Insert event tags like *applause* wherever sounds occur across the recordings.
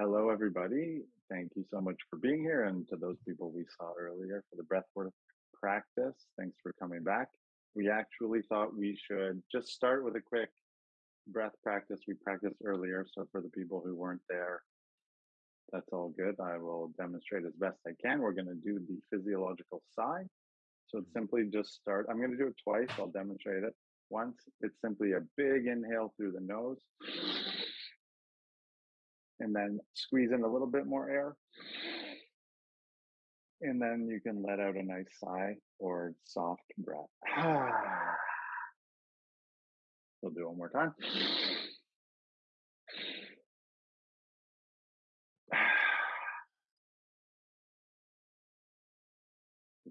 Hello, everybody. Thank you so much for being here. And to those people we saw earlier for the breathwork practice, thanks for coming back. We actually thought we should just start with a quick breath practice we practiced earlier. So for the people who weren't there, that's all good. I will demonstrate as best I can. We're going to do the physiological sigh. So it's mm-hmm. simply just start. I'm going to do it twice. I'll demonstrate it. Once, it's simply a big inhale through the nose and then squeeze in a little bit more air. And then you can let out a nice sigh or soft breath. *sighs* we'll do one more time. *sighs*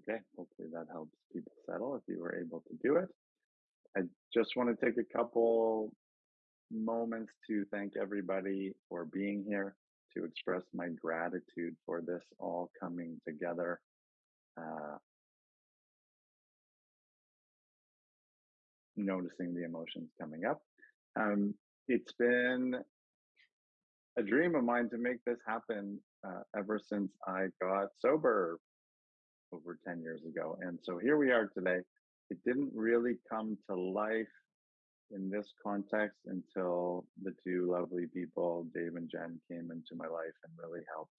Okay, hopefully that helps people settle if you were able to do it. I just want to take a couple moments to thank everybody for being here, to express my gratitude for this all coming together. Uh, noticing the emotions coming up. Um, it's been a dream of mine to make this happen uh, ever since I got sober over 10 years ago. And so here we are today. It didn't really come to life in this context until the two lovely people, Dave and Jen, came into my life and really helped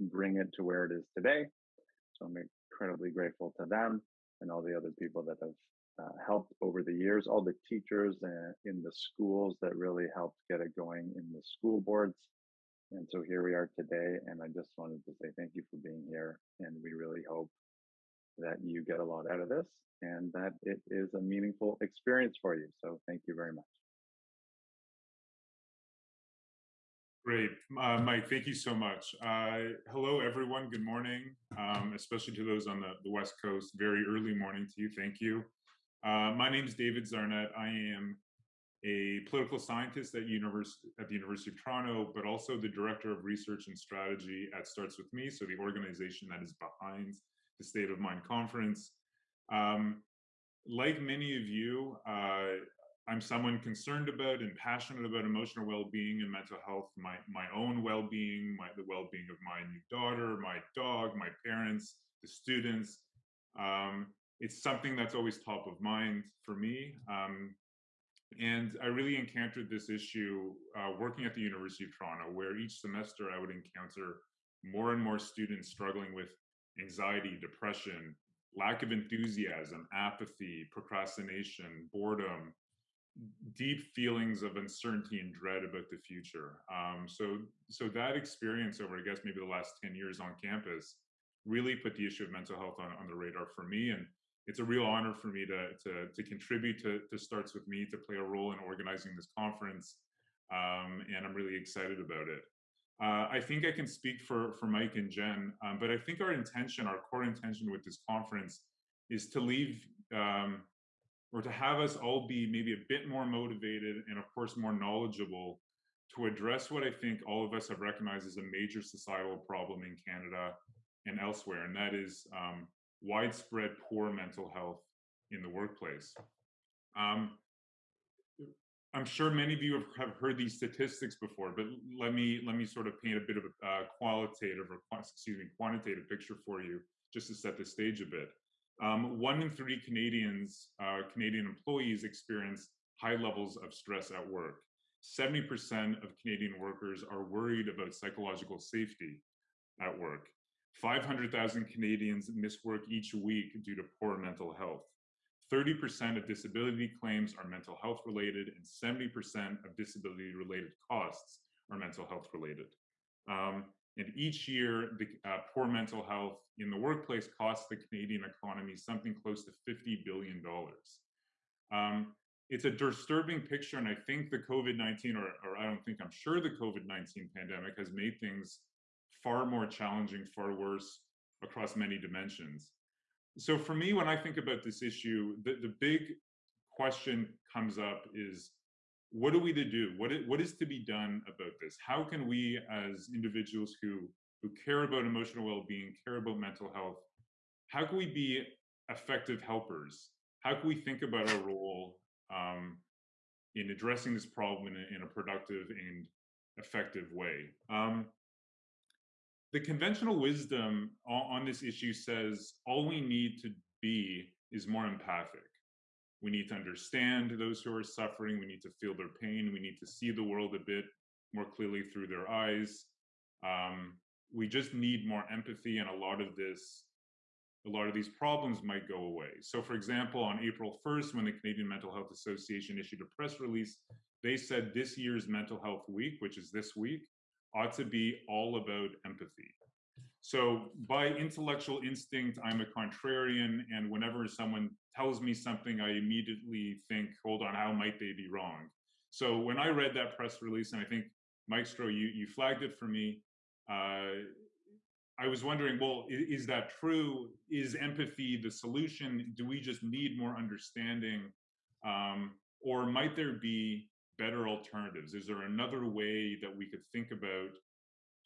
bring it to where it is today. So I'm incredibly grateful to them and all the other people that have uh, helped over the years, all the teachers uh, in the schools that really helped get it going in the school boards. And so here we are today. And I just wanted to say thank you for being here. And we really hope that you get a lot out of this and that it is a meaningful experience for you. So thank you very much. Great. Uh, Mike, thank you so much. Uh, hello, everyone. Good morning, um, especially to those on the, the West Coast. Very early morning to you. Thank you. Uh, my name is David Zarnett. I am a political scientist at, University, at the University of Toronto, but also the Director of Research and Strategy at Starts With Me, so the organization that is behind the State of Mind Conference. Um, like many of you, uh, I'm someone concerned about and passionate about emotional well-being and mental health, my, my own well-being, my, the well-being of my new daughter, my dog, my parents, the students. Um, it's something that's always top of mind for me. Um, and I really encountered this issue uh, working at the University of Toronto, where each semester I would encounter more and more students struggling with anxiety, depression, lack of enthusiasm, apathy, procrastination, boredom, deep feelings of uncertainty and dread about the future. Um, so, so that experience over, I guess, maybe the last 10 years on campus really put the issue of mental health on, on the radar for me. And it's a real honor for me to, to, to contribute to, to Starts With Me, to play a role in organizing this conference. Um, and I'm really excited about it. Uh, I think I can speak for, for Mike and Jen, um, but I think our intention, our core intention with this conference is to leave um, or to have us all be maybe a bit more motivated and of course more knowledgeable to address what I think all of us have recognized as a major societal problem in Canada and elsewhere, and that is um, widespread poor mental health in the workplace. Um, I'm sure many of you have, heard these statistics before, but let me let me sort of paint a bit of a uh, qualitative or excuse me quantitative picture for you, just to set the stage a bit. Um, one in three Canadians, uh, Canadian employees, experience high levels of stress at work. 70% of Canadian workers are worried about psychological safety at work. 500,000 Canadians miss work each week due to poor mental health. 30% of disability claims are mental health related, and 70% of disability related costs are mental health related. Um, and each year, the uh, poor mental health in the workplace costs the Canadian economy something close to $50 billion. Um, it's a disturbing picture, and I think the COVID 19, or, or I don't think, I'm sure the COVID 19 pandemic has made things far more challenging, far worse across many dimensions so for me, when I think about this issue, the, the big question comes up is what are we to do? What is, what is to be done about this? How can we as individuals who, who care about emotional well-being, care about mental health, how can we be effective helpers? How can we think about our role um, in addressing this problem in a, in a productive and effective way. Um, the conventional wisdom on, this issue says all we need to be is more empathic. We need to understand those who are suffering. We need to feel their pain. We need to see the world a bit more clearly through their eyes. Um, we just need more empathy, and a lot of this, a lot of these problems might go away. So, for example, on April 1st, when the Canadian Mental Health Association issued a press release, they said this year's Mental Health Week, which is this week, ought to be all about empathy. So by intellectual instinct, I'm a contrarian, and whenever someone tells me something, I immediately think, hold on, how might they be wrong? So when I read that press release, and I think Maestro, you, you flagged it for me, uh, I was wondering, well, is, is, that true? Is empathy the solution? Do we just need more understanding? Um, or might there be better alternatives? Is there another way that we could think about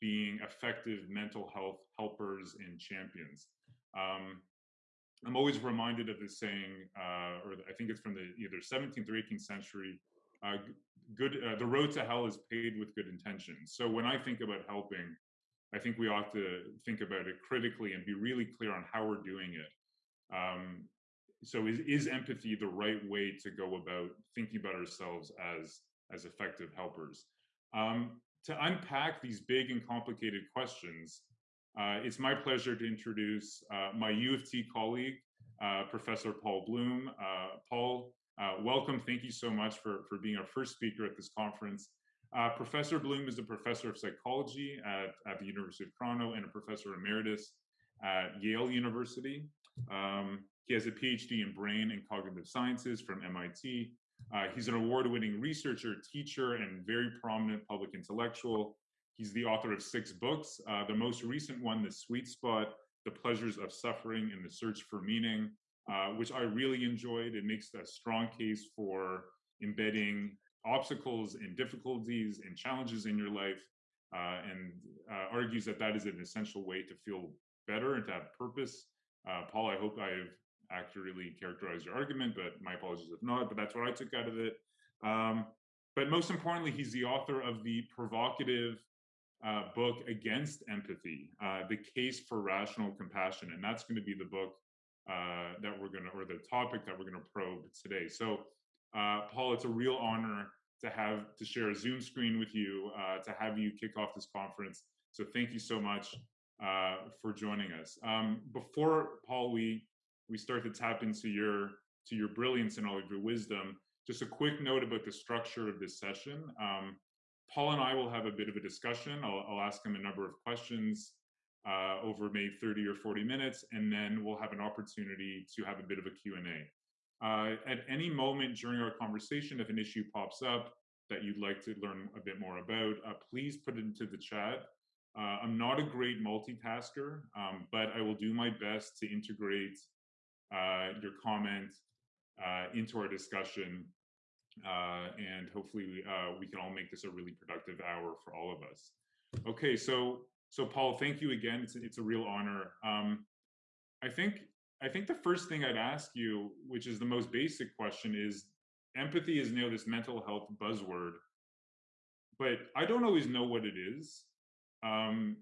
being effective mental health helpers and champions. Um, I'm always reminded of this saying, uh, or I think it's from the either 17th or 18th century. Uh, good, uh, the road to hell is paved with good intentions. So when I think about helping, I think we ought to think about it critically and be really clear on how we're doing it. Um, so is, is empathy the right way to go about thinking about ourselves as as effective helpers? Um, to unpack these big and complicated questions, uh, it's my pleasure to introduce uh, my U of T colleague, uh, Professor Paul Bloom. Uh, Paul, uh, welcome. Thank you so much for, for being our first speaker at this conference. Uh, professor Bloom is a professor of psychology at, at the University of Toronto and a professor emeritus at Yale University. Um, he has a PhD in brain and cognitive sciences from MIT uh, he's an award-winning researcher, teacher, and very prominent public intellectual. He's the author of six books. Uh, the most recent one, The Sweet Spot, The Pleasures of Suffering and the Search for Meaning, uh, which I really enjoyed. It makes a strong case for embedding obstacles and difficulties and challenges in your life uh, and uh, argues that that is an essential way to feel better and to have purpose. Uh, Paul, I hope I've accurately characterize your argument, but my apologies if not, but that's what I took out of it. Um, but most importantly, he's the author of the provocative uh, book against empathy, uh, the case for rational compassion, and that's going to be the book uh, that we're going to, or the topic that we're going to probe today. So, uh, Paul, it's a real honor to have to share a Zoom screen with you, uh, to have you kick off this conference. So, thank you so much uh, for joining us. Um, before Paul, we we start to tap into your to your brilliance and all of your wisdom. Just a quick note about the structure of this session. Um, Paul and I will have a bit of a discussion. I'll, I'll ask him a number of questions uh, over maybe 30 or 40 minutes, and then we'll have an opportunity to have a bit of a Q&A. Uh, at any moment during our conversation, if an issue pops up that you'd like to learn a bit more about, uh, please put it into the chat. Uh, I'm not a great multitasker, um, but I will do my best to integrate your comment uh, into our discussion. Uh, and hopefully we, we can all make this a really productive hour for all of us. Okay, so so Paul, thank you again. It's, it's a real honor. Um, I think I think the first thing I'd ask you, which is the most basic question, is empathy is now this mental health buzzword, but I don't always know what it is. Um,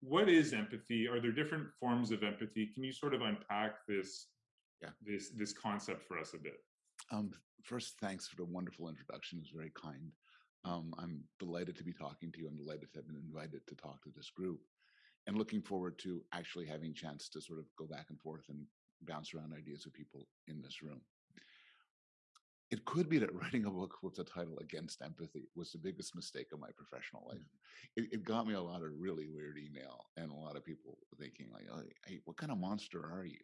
what is empathy? Are there different forms of empathy? Can you sort of unpack this yeah. this this concept for us a bit. Um, first, thanks for the wonderful introduction. It's very kind. Um, I'm delighted to be talking to you. I'm delighted to have been invited to talk to this group, and looking forward to actually having a chance to sort of go back and forth and bounce around ideas with people in this room. It could be that writing a book with the title Against Empathy was the biggest mistake of my professional life. Mm-hmm. It, it, got me a lot of really weird email and a lot of people thinking like, hey, what kind of monster are you?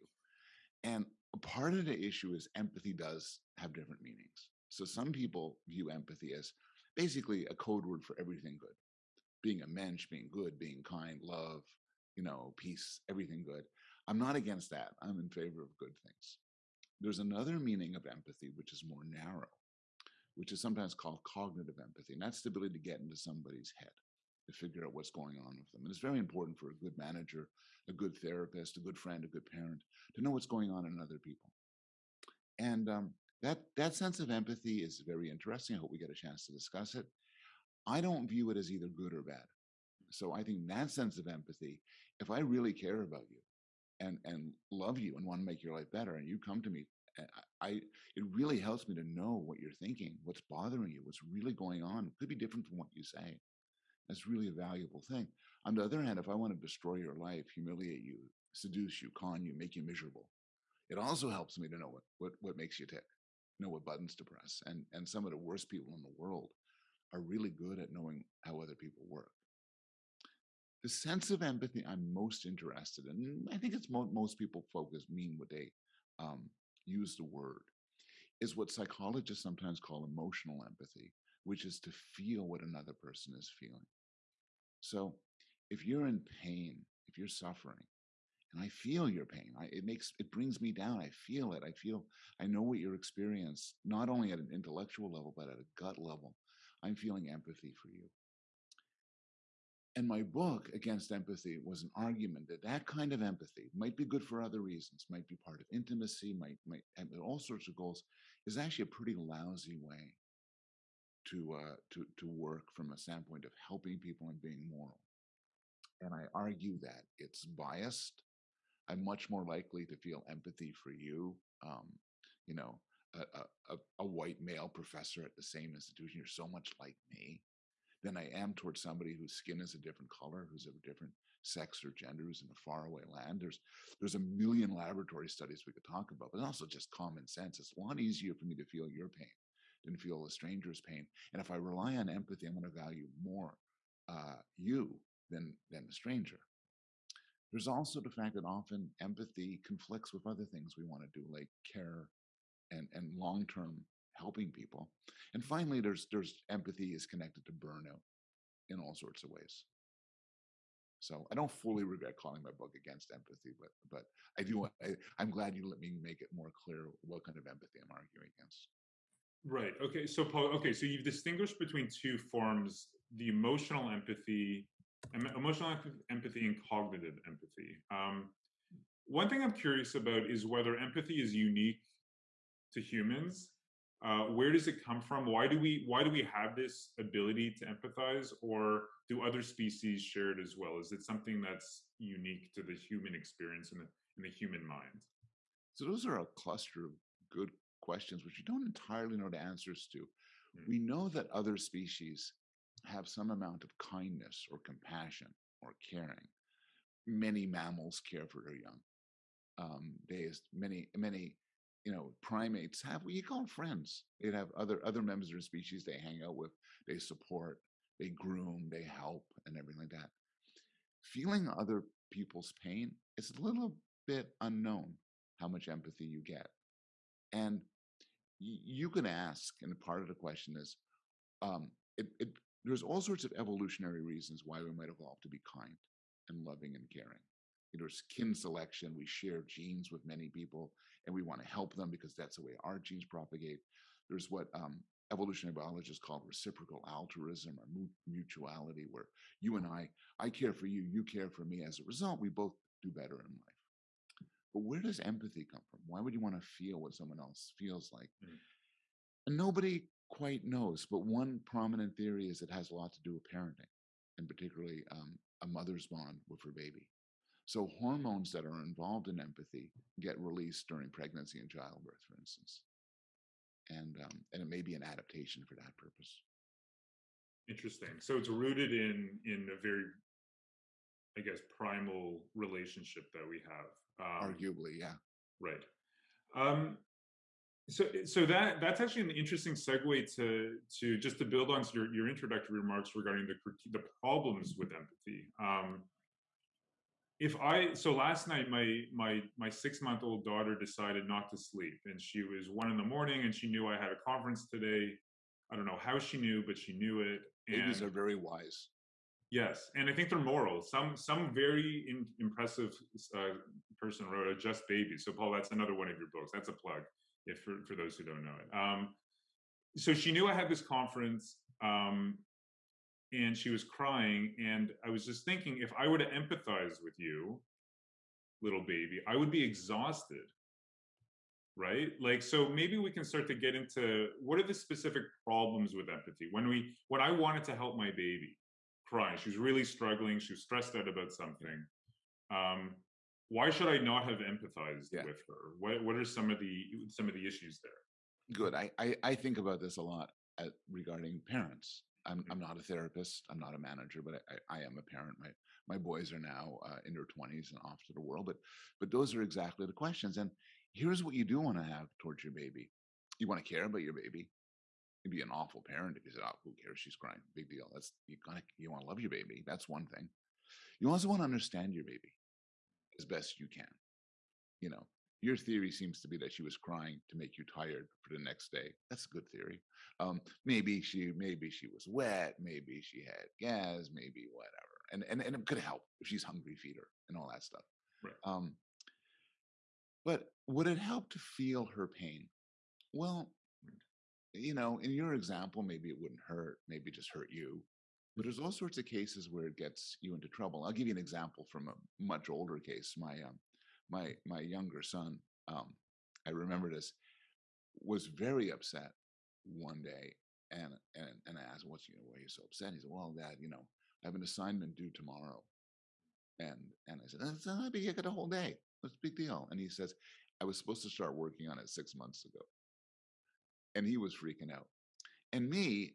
And part of the issue is empathy does have different meanings. So some people view empathy as basically a code word for everything good. Being a mensch, being good, being kind, love, you know, peace, everything good. I'm not against that. I'm in favor of good things. There's another meaning of empathy, which is more narrow, which is sometimes called cognitive empathy. And that's the ability to get into somebody's head to figure out what's going on with them. And it's very important for a good manager, a good therapist, a good friend, a good parent to know what's going on in other people. And um, that that sense of empathy is very interesting. I hope we get a chance to discuss it. I don't view it as either good or bad. So I think that sense of empathy, if I really care about you and and love you and want to make your life better, and you come to me, eh, I, I it really helps me to know what you're thinking, what's bothering you, what's really going on. It could be different from what you say. That's really a valuable thing. On the other hand, if I want to destroy your life, humiliate you, seduce you, con you, make you miserable, it also helps me to know what what what makes you tick, know what buttons to press. And and some of the worst people in the world are really good at knowing how other people work. The sense of empathy I'm most interested in, I think it's mo most people focus mean what they um, use the word, is what psychologists sometimes call emotional empathy, which is to feel what another person is feeling. So if you're in pain, if you're suffering, and I feel your pain, I, it makes it brings me down. I feel it. I feel I know what you're experiencing, not only at an intellectual level, but at a gut level. I'm feeling empathy for you. And my book, Against Empathy, was an argument that that kind of empathy might be good for other reasons, might be part of intimacy, might, might have all sorts of goals, is actually a pretty lousy way to, uh, to, to work from a standpoint of helping people and being moral. And I argue that it's biased. I'm much more likely to feel empathy for you. Um, you know, a, a, a white male professor at the same institution, you're so much like me, than I am towards somebody whose skin is a different color, who's of a different sex or gender, who's in a faraway land. There's there's a million laboratory studies we could talk about, but also just common sense. It's a lot easier for me to feel your pain than feel a stranger's pain. And if I rely on empathy, I'm going to value more uh, you than than the stranger. There's also the fact that often empathy conflicts with other things we want to do, like care and, and long-term helping people. And finally, there's there's empathy is connected to burnout in all sorts of ways. So I don't fully regret calling my book against empathy, but but I do. I, I'm glad you let me make it more clear what kind of empathy I'm arguing against. Right. Okay. So Paul. Okay. So you've distinguished between two forms: the emotional empathy, emotional empathy, and cognitive empathy. Um, one thing I'm curious about is whether empathy is unique to humans uh, where does it come from why do we why do we have this ability to empathize or do other species share it as well is it something that's unique to the human experience and the in the human mind so those are a cluster of good questions which we don't entirely know the answers to mm. we know that other species have some amount of kindness or compassion or caring many mammals care for their young um, there's many many you know, primates have what you call friends. They have other other members of the species they hang out with, they support, they groom, they help, and everything like that. Feeling other people's pain is a little bit unknown how much empathy you get. And you can ask, and part of the question is, um, it, it, there's all sorts of evolutionary reasons why we might evolve to be kind and loving and caring there's kin selection. We share genes with many people and we want to help them because that's the way our genes propagate. There's what um, evolutionary biologists call reciprocal altruism or mutuality, where you and I, I care for you, you care for me. As a result, we both do better in life. But where does empathy come from? Why would you want to feel what someone else feels like? Mm. And nobody quite knows, but one prominent theory is it has a lot to do with parenting, and particularly um, a mother's bond with her baby. So hormones that are involved in empathy get released during pregnancy and childbirth, for instance. And, um, and it may be an adaptation for that purpose. Interesting. So it's rooted in, in a very, I guess, primal relationship that we have. Um, Arguably, yeah. Right. Um, so, so that that's actually an interesting segue to to just to build on your your introductory remarks regarding the the problems with empathy. Um, if I so last night my my my six month old daughter decided not to sleep and she was one in the morning and she knew I had a conference today. I don't know how she knew, but she knew it. And Babies are very wise. Yes, and I think they're moral. Some some very in, impressive uh, person wrote a Just Baby. So Paul, that's another one of your books. That's a plug, if for for those who don't know it. Um, so she knew I had this conference. Um, and she was crying and i was just thinking if i were to empathize with you little baby i would be exhausted right? Like, so maybe we can start to get into what are the specific problems with empathy? When we, when I wanted to help my baby cry, she was really struggling, she was stressed out about something. Um, why should I not have empathized Yeah. with her? What, what are some of the, some of the issues there? Good. I, I, I think about this a lot at, regarding parents. I'm, I'm not a therapist. I'm not a manager, but I, I am a parent. My my boys are now uh, in their 20s and off to the world. But but those are exactly the questions. And here's what you do want to have towards your baby. You want to care about your baby. You'd be an awful parent if you said, "Oh, who cares? She's crying. Big deal." That's you gotta you want to love your baby. That's one thing. You also want to understand your baby as best you can. You know, your theory seems to be that she was crying to make you tired for the next day. That's a good theory. Um, maybe she maybe she was wet, maybe she had gas, maybe whatever. And and, and it could help if she's hungry, feed her and all that stuff. Right. Um, but would it help to feel her pain? Well, you know, in your example, maybe it wouldn't hurt, maybe just hurt you. But there's all sorts of cases where it gets you into trouble. I'll give you an example from a much older case. My um, my my younger son, um, I remember this, was very upset one day, and and and I asked, "What's you know, why are you so upset?" He said, "Well, Dad, you know, I have an assignment due tomorrow," and and I said, "That's not big. I got a whole day. What's the big deal?" And he says, "I was supposed to start working on it six months ago," and he was freaking out. And me,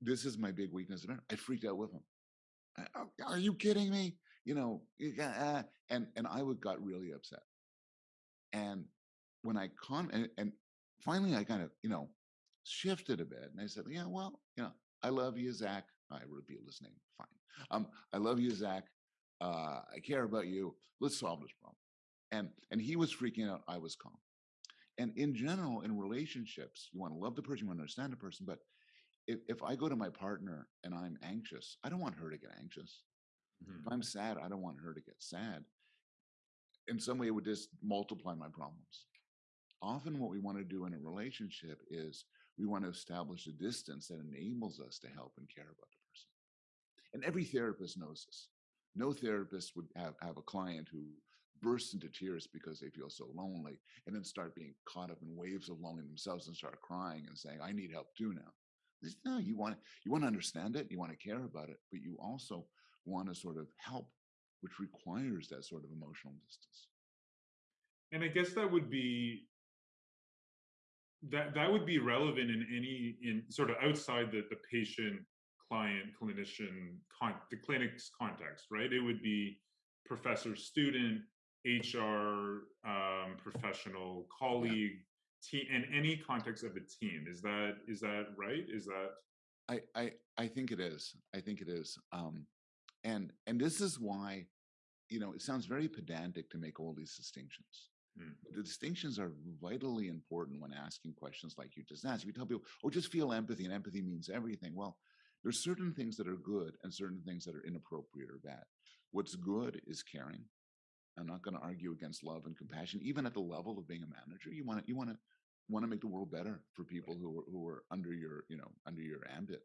this is my big weakness. I freaked out with him. "Oh, Are you kidding me? You know, you uh," and and I would got really upset. And when I con and, and finally I kind of you know shifted a bit, and I said, "Yeah, well, you know, I love you, Zach. I revealed his name. Fine. Um, I love you, Zach. Uh, I care about you. Let's solve this problem." And and he was freaking out. I was calm. And in general, in relationships, you want to love the person, you want to understand the person, but if, if I go to my partner and I'm anxious, I don't want her to get anxious. Mhm. If I'm sad, I don't want her to get sad. In some way, it would just multiply my problems. Often, what we want to do in a relationship is we want to establish a distance that enables us to help and care about the person. And every therapist knows this. No therapist would have, have a client who bursts into tears because they feel so lonely and then start being caught up in waves of loneliness themselves and start crying and saying, I need help too now. This- No, you want you want to understand it, you want to care about it, but you also want to sort of help, which requires that sort of emotional distance. And I guess that would be that that would be relevant in any in sort of outside the the patient client clinician con the clinic's context, right? It would be professor student, HR um, professional, colleague, team, in any context of a team. Is that is that right? Is that I I I think it is. I think it is. Um, and and this is why, you know, it sounds very pedantic to make all these distinctions. Mm. The distinctions are vitally important when asking questions like you just asked. If you tell people, "Oh, just feel empathy," and empathy means everything. Well, there's certain things that are good and certain things that are inappropriate or bad. What's good is caring. I'm not going to argue against love and compassion, even at the level of being a manager. You want to you want to want to make the world better for people who are who are under your you know under your ambit,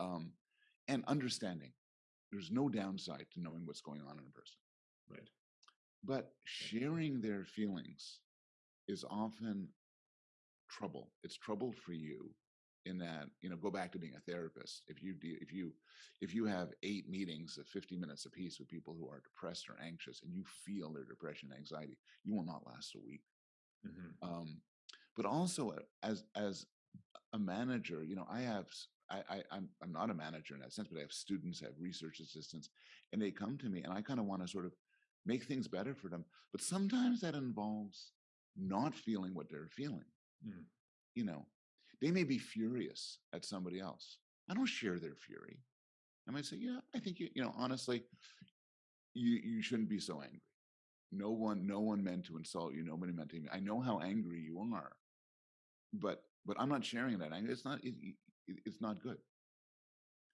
um, and understanding. There's no downside to knowing what's going on in a person, right? but sharing their feelings is often trouble. It's trouble for you in that you know go back to being a therapist if you do if you if you have eight meetings of 50 minutes apiece with people who are depressed or anxious and you feel their depression and anxiety you will not last a week Mhm. um, but also uh, as as a manager you know i have I I'm i'm not a manager in that sense but i have students i have research assistants and they come to me and i kind of want to sort of make things better for them but sometimes that involves not feeling what they're feeling Mm. you know they may be furious at somebody else. I don't share their fury. I might say yeah i think you you know honestly you you shouldn't be so angry. No one no one meant to insult you. Nobody meant to i know how angry you are but but i'm not sharing that. Anger it's not it, it- it's not good.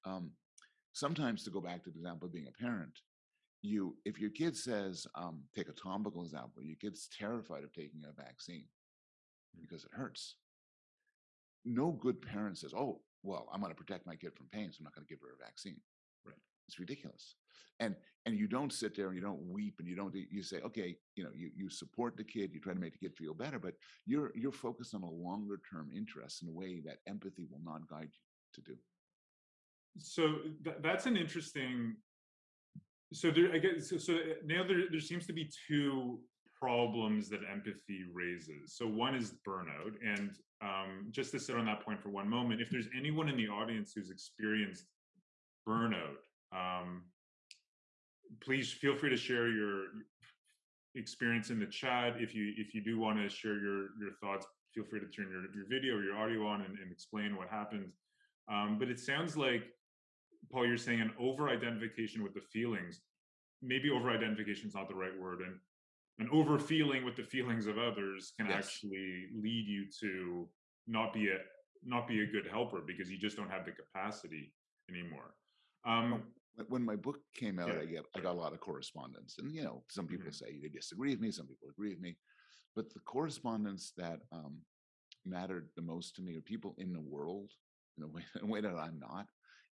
Um sometimes to go back to the example of being a parent you if your kid says um take a topical example your kid's terrified of taking a vaccine because it hurts no good parent says oh well i'm going to protect my kid from pain so i'm not going to give her a vaccine Right. It's ridiculous. And and you don't sit there and you don't weep and you don't you say, okay, you know, you you support the kid, you try to make the kid feel better, but you're you're focused on a longer term interest in a way that empathy will not guide you to do. So th- that's an interesting. So there, I guess, so, so uh, now there, there seems to be two problems that empathy raises. So one is burnout, and um, just to sit on that point for one moment, if there's anyone in the audience who's experienced burnout, um, please feel free to share your experience in the chat. If you if you do want to share your your thoughts, feel free to turn your, your video or your audio on and, and explain what happened. Um, but it sounds like Paul, you're saying an over-identification with the feelings. Maybe over-identification is not the right word, and an over-feeling with the feelings of others can Yes. actually lead you to not be a not be a good helper because you just don't have the capacity anymore. Um, When- When my book came out, Yeah. I get I got a lot of correspondence, and you know, some people Mhm. say they disagree with me, some people agree with me, but the correspondence that um, mattered the most to me are people in the world in a way, *laughs* in a way that I'm not.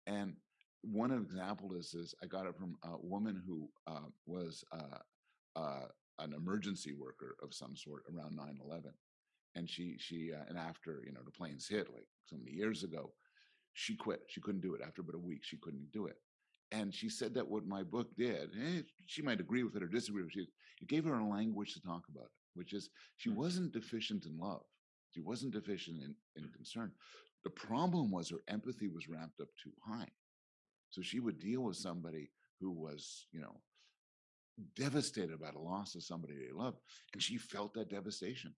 And one example is is I got it from a woman who uh, was uh, uh, an emergency worker of some sort around 9/11, and she she uh, and after you know the planes hit like so many years ago, she quit. She couldn't do it after about a week. She couldn't do it. And she said that what my book did, eh, she might agree with it or disagree with it, it gave her a language to talk about it, which is she Mm. wasn't deficient in love. She wasn't deficient in, in concern. The problem was her empathy was ramped up too high. So she would deal with somebody who was, you know, devastated by the loss of somebody they loved, and she felt that devastation.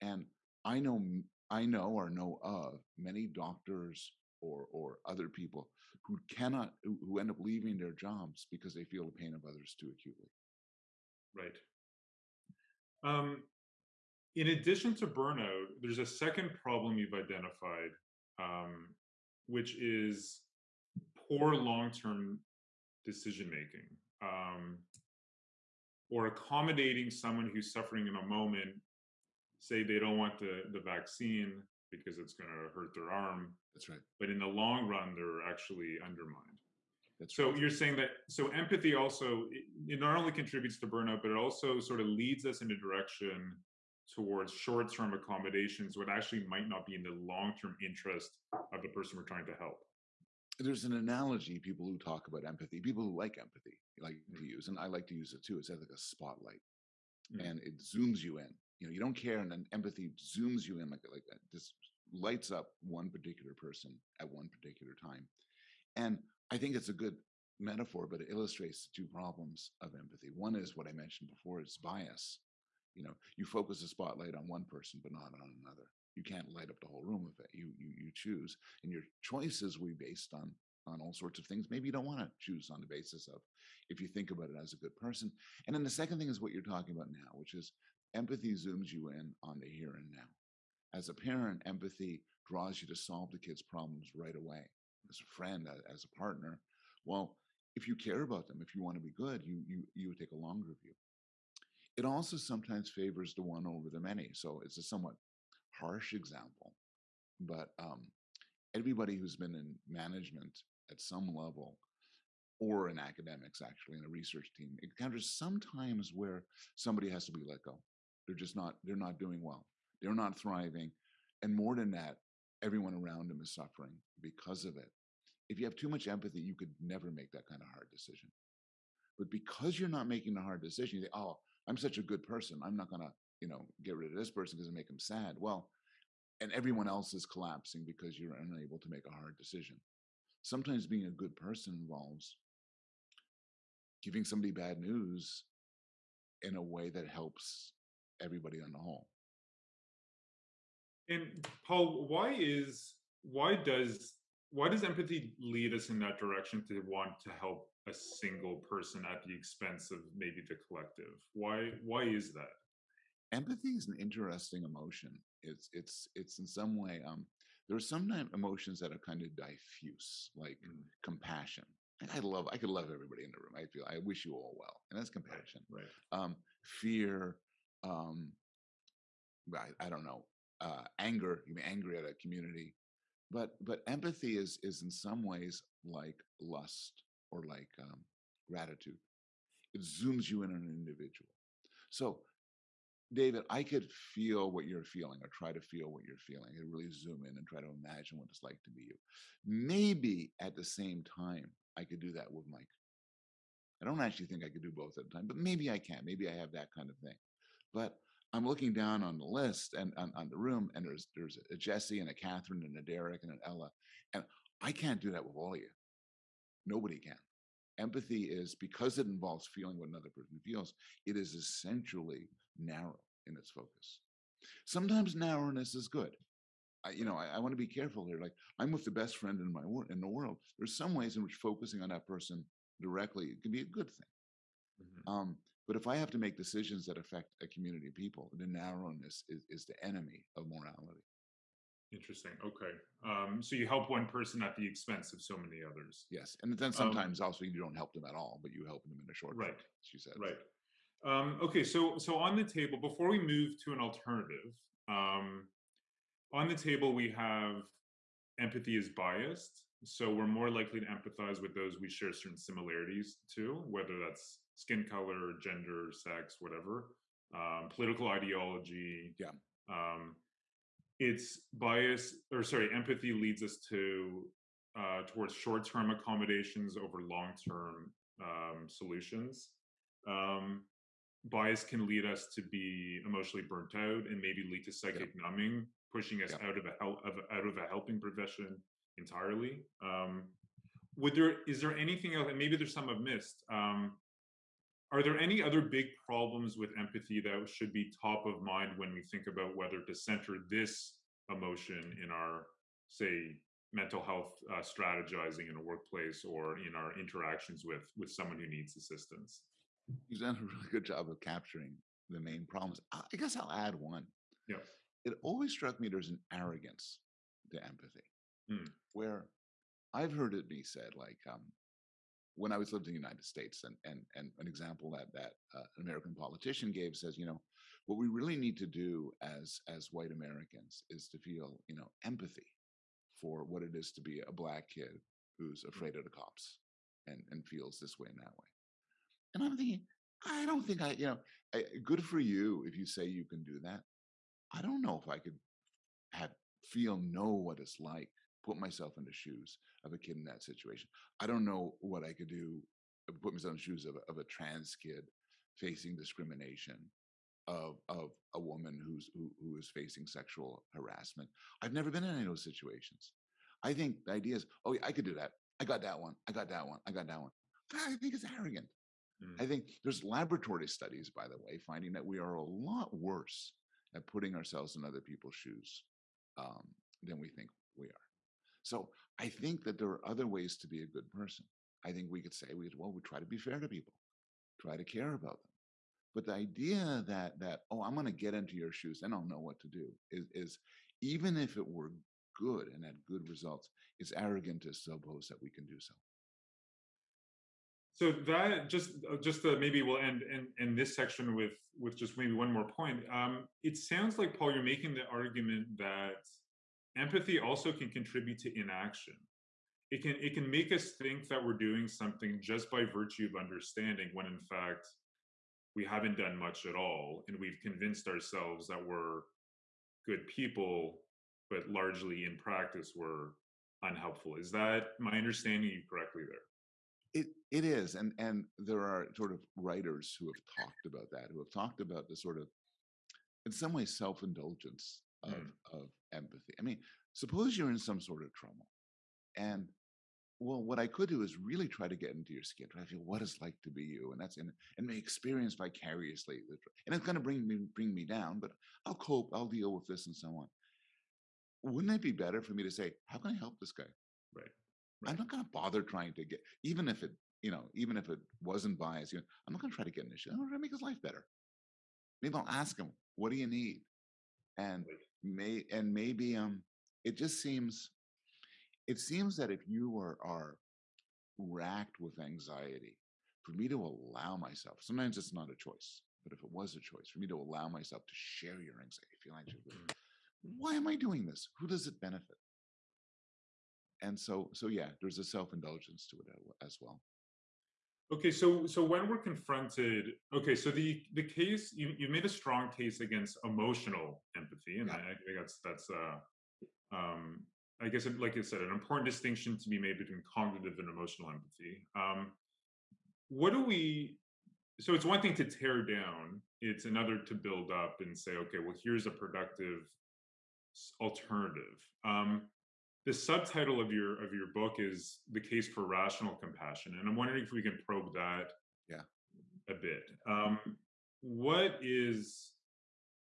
And I know, i know or know of many doctors or or other people who cannot, who, who end up leaving their jobs because they feel the pain of others too acutely. Right. Um, in addition to burnout, there's a second problem you've identified, um, which is poor long-term decision making, um, or accommodating someone who's suffering in a moment. Say they don't want the the vaccine because it's going to hurt their arm, That's right. but in the long run, they're actually undermined. That's So right. you're saying that so empathy also it, it not only contributes to burnout, but it also sort of leads us in a direction towards short-term accommodations, what actually might not be in the long-term interest of the person we're trying to help. There's an analogy people who talk about empathy, people who like empathy, like to use, and I like to use it too. It's like a spotlight, Mm. and it zooms you in. You know, you don't care, and then empathy zooms you in like like that. Just lights up one particular person at one particular time. And I think it's a good metaphor, but it illustrates the two problems of empathy. One is what I mentioned before, it's bias. You know, you focus the spotlight on one person, but not on another. You can't light up the whole room with it. You you you choose, and your choices will be based on on all sorts of things. Maybe you don't want to choose on the basis of if you think about it as a good person. And then the second thing is what you're talking about now, which is empathy zooms you in on the here and now. As a parent, empathy draws you to solve the kid's problems right away. As a friend, as a partner, well, if you care about them, if you want to be good, you you you would take a longer view. It also sometimes favors the one over the many. So it's a somewhat harsh example, but um, everybody who's been in management at some level or in academics, actually, in a research team, encounters sometimes where somebody has to be let go. They're just not, they're not doing well. They're not thriving. And more than that, everyone around them is suffering because of it. If you have too much empathy, you could never make that kind of hard decision. But because you're not making a hard decision, you say, oh, I'm such a good person. I'm not going to, you know, get rid of this person because it make them sad. Well, and everyone else is collapsing because you're unable to make a hard decision. Sometimes being a good person involves giving somebody bad news in a way that helps everybody on the whole. And Paul, why is why does why does empathy lead us in that direction to want to help a single person at the expense of maybe the collective? Why why is that? Empathy is an interesting emotion. It's it's it's in some way um there are sometimes emotions that are kind of diffuse, like Mm. compassion. And I love I could love everybody in the room. I feel I wish you all well. And that's compassion. Right. um, fear, um, I, I don't know, uh, anger. You be angry at a community, but but empathy is is in some ways like lust or like um, gratitude. It zooms you in on an individual. So, David, I could feel what you're feeling or try to feel what you're feeling and really zoom in and try to imagine what it's like to be you. Maybe at the same time, I could do that with Mike. I don't actually think I could do both at a time, but maybe I can. Maybe I have that kind of thing. But I'm looking down on the list and on, on the room, and there's there's a Jesse and a Catherine and a Derek and an Ella, and I can't do that with all of you. Nobody can. Empathy is because it involves feeling what another person feels. It is essentially narrow in its focus. Sometimes narrowness is good. I, you know, I, I want to be careful here. Like I'm with the best friend in my wor- in the world. There's some ways in which focusing on that person directly can be a good thing. Mhm. Um, but if I have to make decisions that affect a community of people, the narrowness is, is the enemy of morality. Interesting. Okay. Um, so you help one person at the expense of so many others. Yes, and then sometimes also you don't help them at all, but you help them in a short Um Right. She said. Right. Um, okay. So so on the table, before we move to an alternative, um, on the table we have empathy is biased. So we're more likely to empathize with those we share certain similarities to, whether that's skin color, gender, sex, whatever, um, political ideology. Yeah. Um, it's bias, or sorry, empathy leads us to uh, towards short-term accommodations over long-term um, solutions. Um, bias can lead us to be emotionally burnt out and maybe lead to psychic numbing, pushing us Yeah. out of a hel- of, out of a helping profession entirely. Um, would there is there anything else? And maybe there's some I've missed. Um, are there any other big problems with empathy that should be top of mind when we think about whether to center this emotion in our, say, mental health uh, strategizing in a workplace or in our interactions with with someone who needs assistance? You've done a really good job of capturing the main problems. I guess I'll add one. Yeah. It always struck me there's an arrogance to empathy, Hmm. where I've heard it be said, like um, when I was living in the United States, and and and an example that that uh, an American politician gave says, you know, what we really need to do as as white Americans is to feel, you know, empathy for what it is to be a black kid who's afraid of the cops and and feels this way and that way. And I'm thinking, I don't think I, you know, I, good for you if you say you can do that. I don't know if I could have feel know what it's like, put myself in the shoes of a kid in that situation. I don't know what I could do, uh, put myself in the shoes of, a- of a trans kid facing discrimination, of of a woman who's who, who is facing sexual harassment. I've never been in any of those situations. I think the idea is, oh, yeah, I could do that. I got that one. I got that one. I got that one. I think it's arrogant. Mm. I think there's laboratory studies, by the way, finding that we are a lot worse at putting ourselves in other people's shoes um, than we think we are. So I think that there are other ways to be a good person. I think we could say, we well, we try to be fair to people, try to care about them. But the idea that that oh, I'm going to get into your shoes, and I'll know what to do is is even if it were good and had good results, it's arrogant to suppose that we can do so. So that just uh, just uh, maybe we'll end in, in this section with with just maybe one more point. Um, it sounds like Paul, you're making the argument that empathy also can contribute to inaction. It can it can make us think that we're doing something just by virtue of understanding, when in fact we haven't done much at all, and we've convinced ourselves that we're good people, but largely in practice we're unhelpful. Is that my understanding you correctly there? It it is, and and there are sort of writers who have talked about that, who have talked about the sort of, in some ways, self indulgence of Mm. of empathy. I mean, suppose you're in some sort of trouble, and well, what I could do is really try to get into your skin, try to feel what it's like to be you, and that's and and may experience vicariously, and it's going to bring me bring me down, but I'll cope, I'll deal with this, and so on. Wouldn't it be better for me to say, how can I help this guy? Right. I'm not going to bother trying to get, even if it, you know, even if it wasn't biased, you know, I'm not going to try to get his shit. I'm going to make his life better. Maybe I'll ask him, what do you need? And Right. May, and maybe, um, it just seems, it seems that if you are, are racked with anxiety, for me to allow myself, sometimes it's not a choice, but if it was a choice, for me to allow myself to share your anxiety, feel anxious, Mm. why am I doing this? Who does it benefit? and so so yeah there's a self-indulgence to it as well Okay, so so when we're confronted, okay, so the the case you you made a strong case against emotional empathy, and Yeah. I, I think that's that's uh um I guess it, like I said, an important distinction to be made between cognitive and emotional empathy. Um, what do we? So it's one thing to tear down; it's another to build up and say, okay, well, here's a productive alternative. Um, the subtitle of your of your book is the case for rational compassion and i'm wondering if we can probe that Yeah. a bit um what is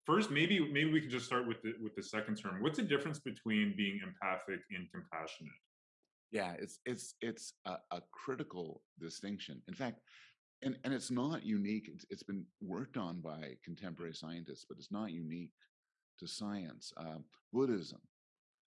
first maybe maybe we can just start with the with the second term what's the difference between being empathic and compassionate Yeah, it's it's it's a, a critical distinction. In fact, and and it's not unique. It's, it's been worked on by contemporary scientists, but it's not unique to science. Um, Buddhism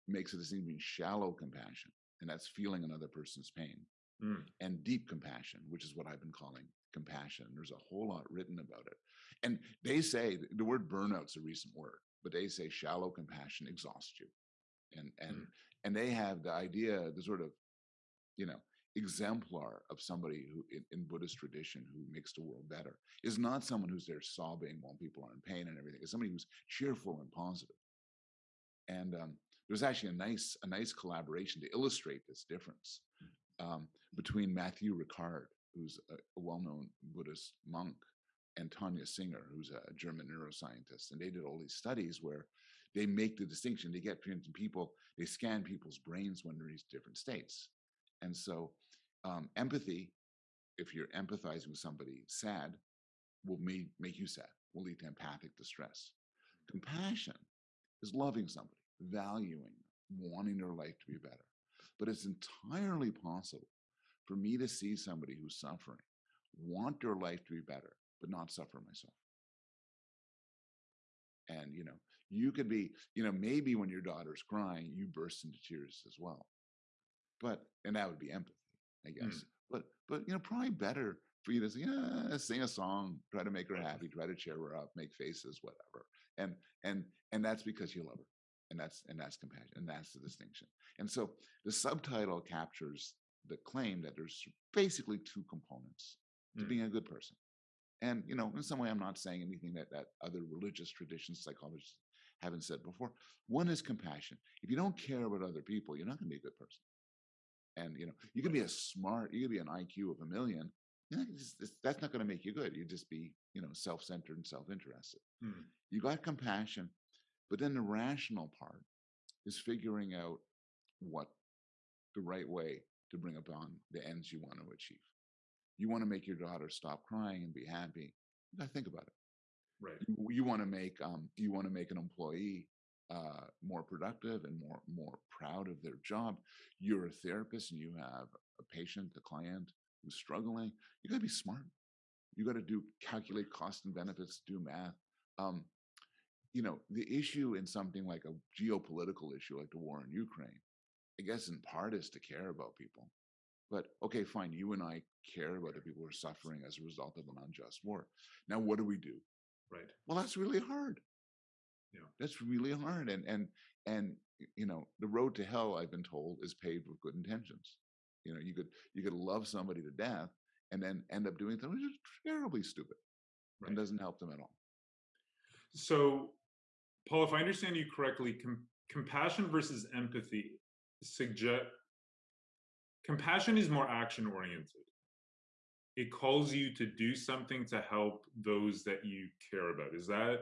makes it a distinction between shallow compassion, and that's feeling another person's pain, Mm, and deep compassion, which is what I've been calling compassion. There's a whole lot written about it, and they say the word burnout's a recent word, but they say shallow compassion exhausts you, and and Mm. and they have the idea, the sort of you know exemplar of somebody who in, in buddhist tradition who makes the world better is not someone who's there sobbing while people are in pain and everything it's somebody who's cheerful and positive. positive and um, there's actually a nice a nice collaboration to illustrate this difference um, between matthieu ricard who's a, a well-known buddhist monk and tania singer who's a german neuroscientist. And they did all these studies where they make the distinction. They get people they scan people's brains when they're in different states. And so um, empathy, if you're empathizing with somebody sad, will make, make you sad, will lead to empathic distress. Compassion is loving somebody, valuing, wanting their life to be better. But it's entirely possible for me to see somebody who's suffering, want their life to be better, but not suffer myself. And, you know, you could be, you know, maybe when your daughter's crying, you burst into tears as well but and that would be empathy, I guess. Mm. But but you know, probably better for you to say, yeah, sing a song, try to make her happy, try to cheer her up, make faces, whatever. And and and that's because you love her. And that's and that's compassion. And that's the distinction. And so the subtitle captures the claim that there's basically two components to Mm. being a good person. And you know, in some way, I'm not saying anything that that other religious traditions, psychologists haven't said before. One is compassion. If you don't care about other people, you're not going to be a good person and you know you can be a smart you can be an iq of a million you're not it's- that's not going to make you good you just be you know self-centered and self-interested mm, you got compassion but then the rational part is figuring out what the right way to bring upon the ends you want to achieve. You want to make your daughter stop crying and be happy you got to think about it. Right. You, you want to make um you want to make an employee uh more productive and more more proud of their job. You're a therapist and you have a patient a client who's struggling. You got to be smart. You got to do calculate cost and benefits do math. Um you know the issue in something like a geopolitical issue like the war in ukraine i guess in part is to care about people. But okay fine you and i care about the people who are suffering as a result of an unjust war. Now what do we do? Right. Well that's really hard. Yeah. that's really hard and and and you know the road to hell i've been told is paved with good intentions. You know you could you could love somebody to death and then end up doing something terribly stupid Right. and doesn't help them at all. So paul if i understand you correctly com- compassion versus empathy suggest compassion is more action oriented it calls you to do something to help those that you care about. Is that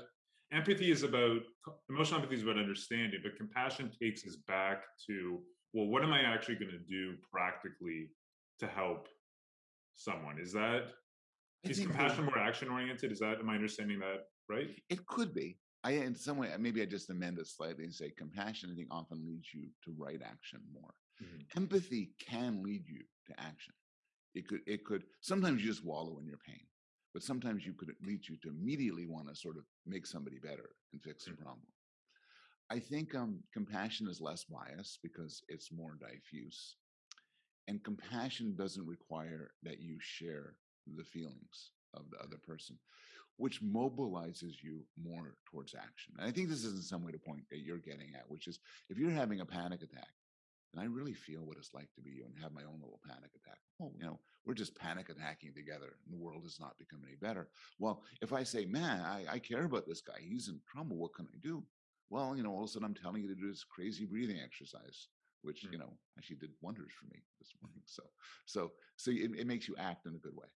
empathy is about emotional empathy is about understanding but compassion takes us back to well what am i actually going to do practically to help someone? Is that I is compassion more action oriented is that am i understanding that right? It could be i in some way maybe i just amend it slightly and say compassion i think often leads you to right action more Mhm. empathy can lead you to action it could it could sometimes you just wallow in your pain but sometimes you could lead you to immediately want to sort of make somebody better and fix the Mhm. problem i think um compassion is less biased because it's more diffuse and compassion doesn't require that you share the feelings of the other person which mobilizes you more towards action and i think this is in some way the point that you're getting at which is if you're having a panic attack and I really feel what it's like to be you and have my own little panic attack. Oh, you know, we're just panic attacking together and the world has not become any better. Well, if I say, man, I, I care about this guy, he's in trouble, what can I do? Well, you know, all of a sudden I'm telling you to do this crazy breathing exercise, which, Mm. you know, actually did wonders for me this morning. So, so, so it, it makes you act in a good way.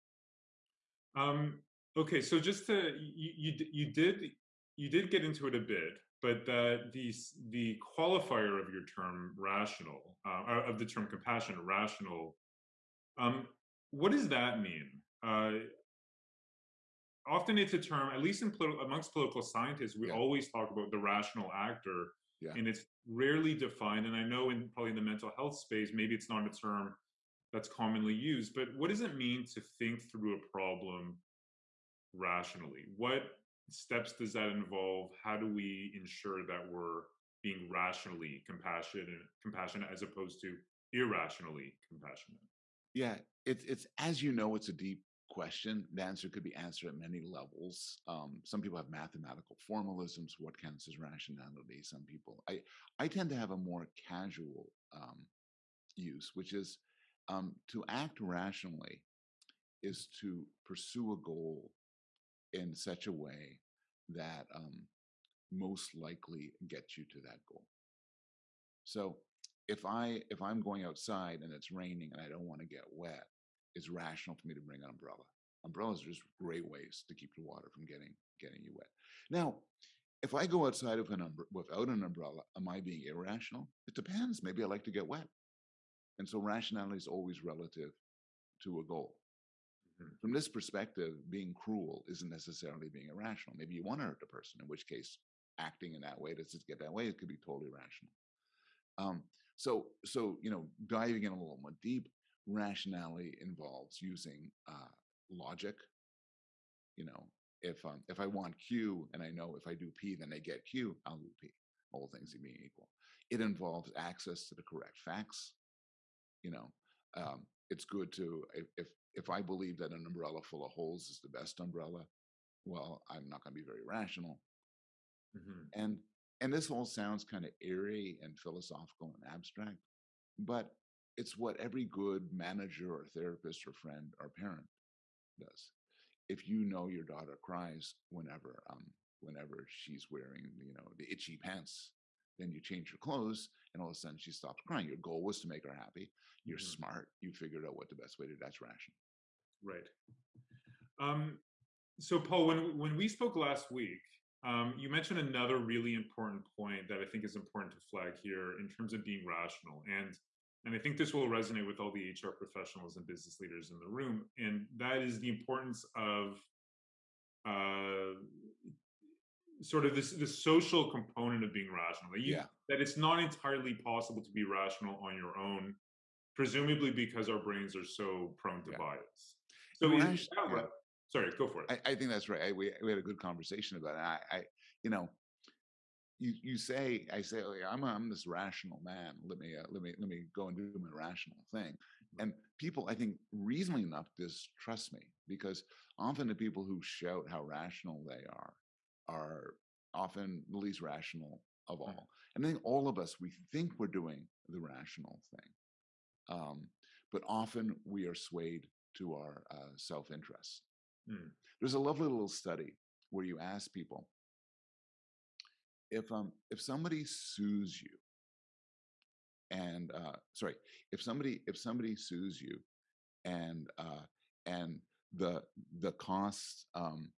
Um, okay, so just to you, you you did you did get into it a bit, but the the the qualifier of your term rational uh, uh, of the term compassion rational, um, what does that mean? Uh, often it's a term, at least in politi- amongst political scientists, we Yeah. always talk about the rational actor, Yeah. and it's rarely defined. And I know in probably in the mental health space, maybe it's not a term that's commonly used, but what does it mean to think through a problem rationally? What steps does that involve? How do we ensure that we're being rationally compassionate, compassionate as opposed to irrationally compassionate? Yeah, it's it's as you know, it's a deep question. The answer could be answered at many levels. Um, some people have mathematical formalisms. What counts as rationality? Some people, I I tend to have a more casual um, use, which is um, to act rationally is to pursue a goal in such a way that um, most likely gets you to that goal. So if I if I'm going outside and it's raining and I don't want to get wet, it's rational for me to bring an umbrella. Umbrellas are just great ways to keep the water from getting getting you wet. Now, if I go outside an without an umbrella, am I being irrational? It depends. Maybe I like to get wet, and so rationality is always relative to a goal. Mhm. From this perspective, being cruel isn't necessarily being irrational. Maybe you want to hurt the person, in which case, acting in that way to just get that way, it could be totally rational. Um, so, so you know, diving in a little more deep, rationality involves using uh, logic. You know, if um, if I want Q and I know if I do P, then I get Q, I'll do P. All things being equal, it involves access to the correct facts. You know, um, it's good to if if I believe that an umbrella full of holes is the best umbrella, well, I'm not going to be very rational Mhm. and and this all sounds kind of airy and philosophical and abstract but it's what every good manager or therapist or friend or parent does if you know your daughter cries whenever um whenever she's wearing you know the itchy pants then you change your clothes and all of a sudden she stops crying your goal was to make her happy you're Mhm. smart you figured out what the best way to that's rational Right. Um, so, Paul, when when we spoke last week, um, you mentioned another really important point that I think is important to flag here in terms of being rational, and and I think this will resonate with all the HR professionals and business leaders in the room, and that is the importance of uh, sort of this this social component of being rational. That, you, Yeah. that it's not entirely possible to be rational on your own, presumably because our brains are so prone to Yeah. bias. So, No, is rash- that yeah. sorry, go for it. I, I think that's right. I, we we had a good conversation about it. I, I you know, you you say I say oh, I'm a, I'm this rational man. Let me uh, let me let me go and do my rational thing. And people, I think, reasonably enough, distrust me because often the people who shout how rational they are are often the least rational of all. And I think all of us we think we're doing the rational thing, um, but often we are swayed to our uh, self-interest. Mm. There's a lovely little study where you ask people if um if somebody sues you and uh sorry if somebody if somebody sues you and uh and the the costs um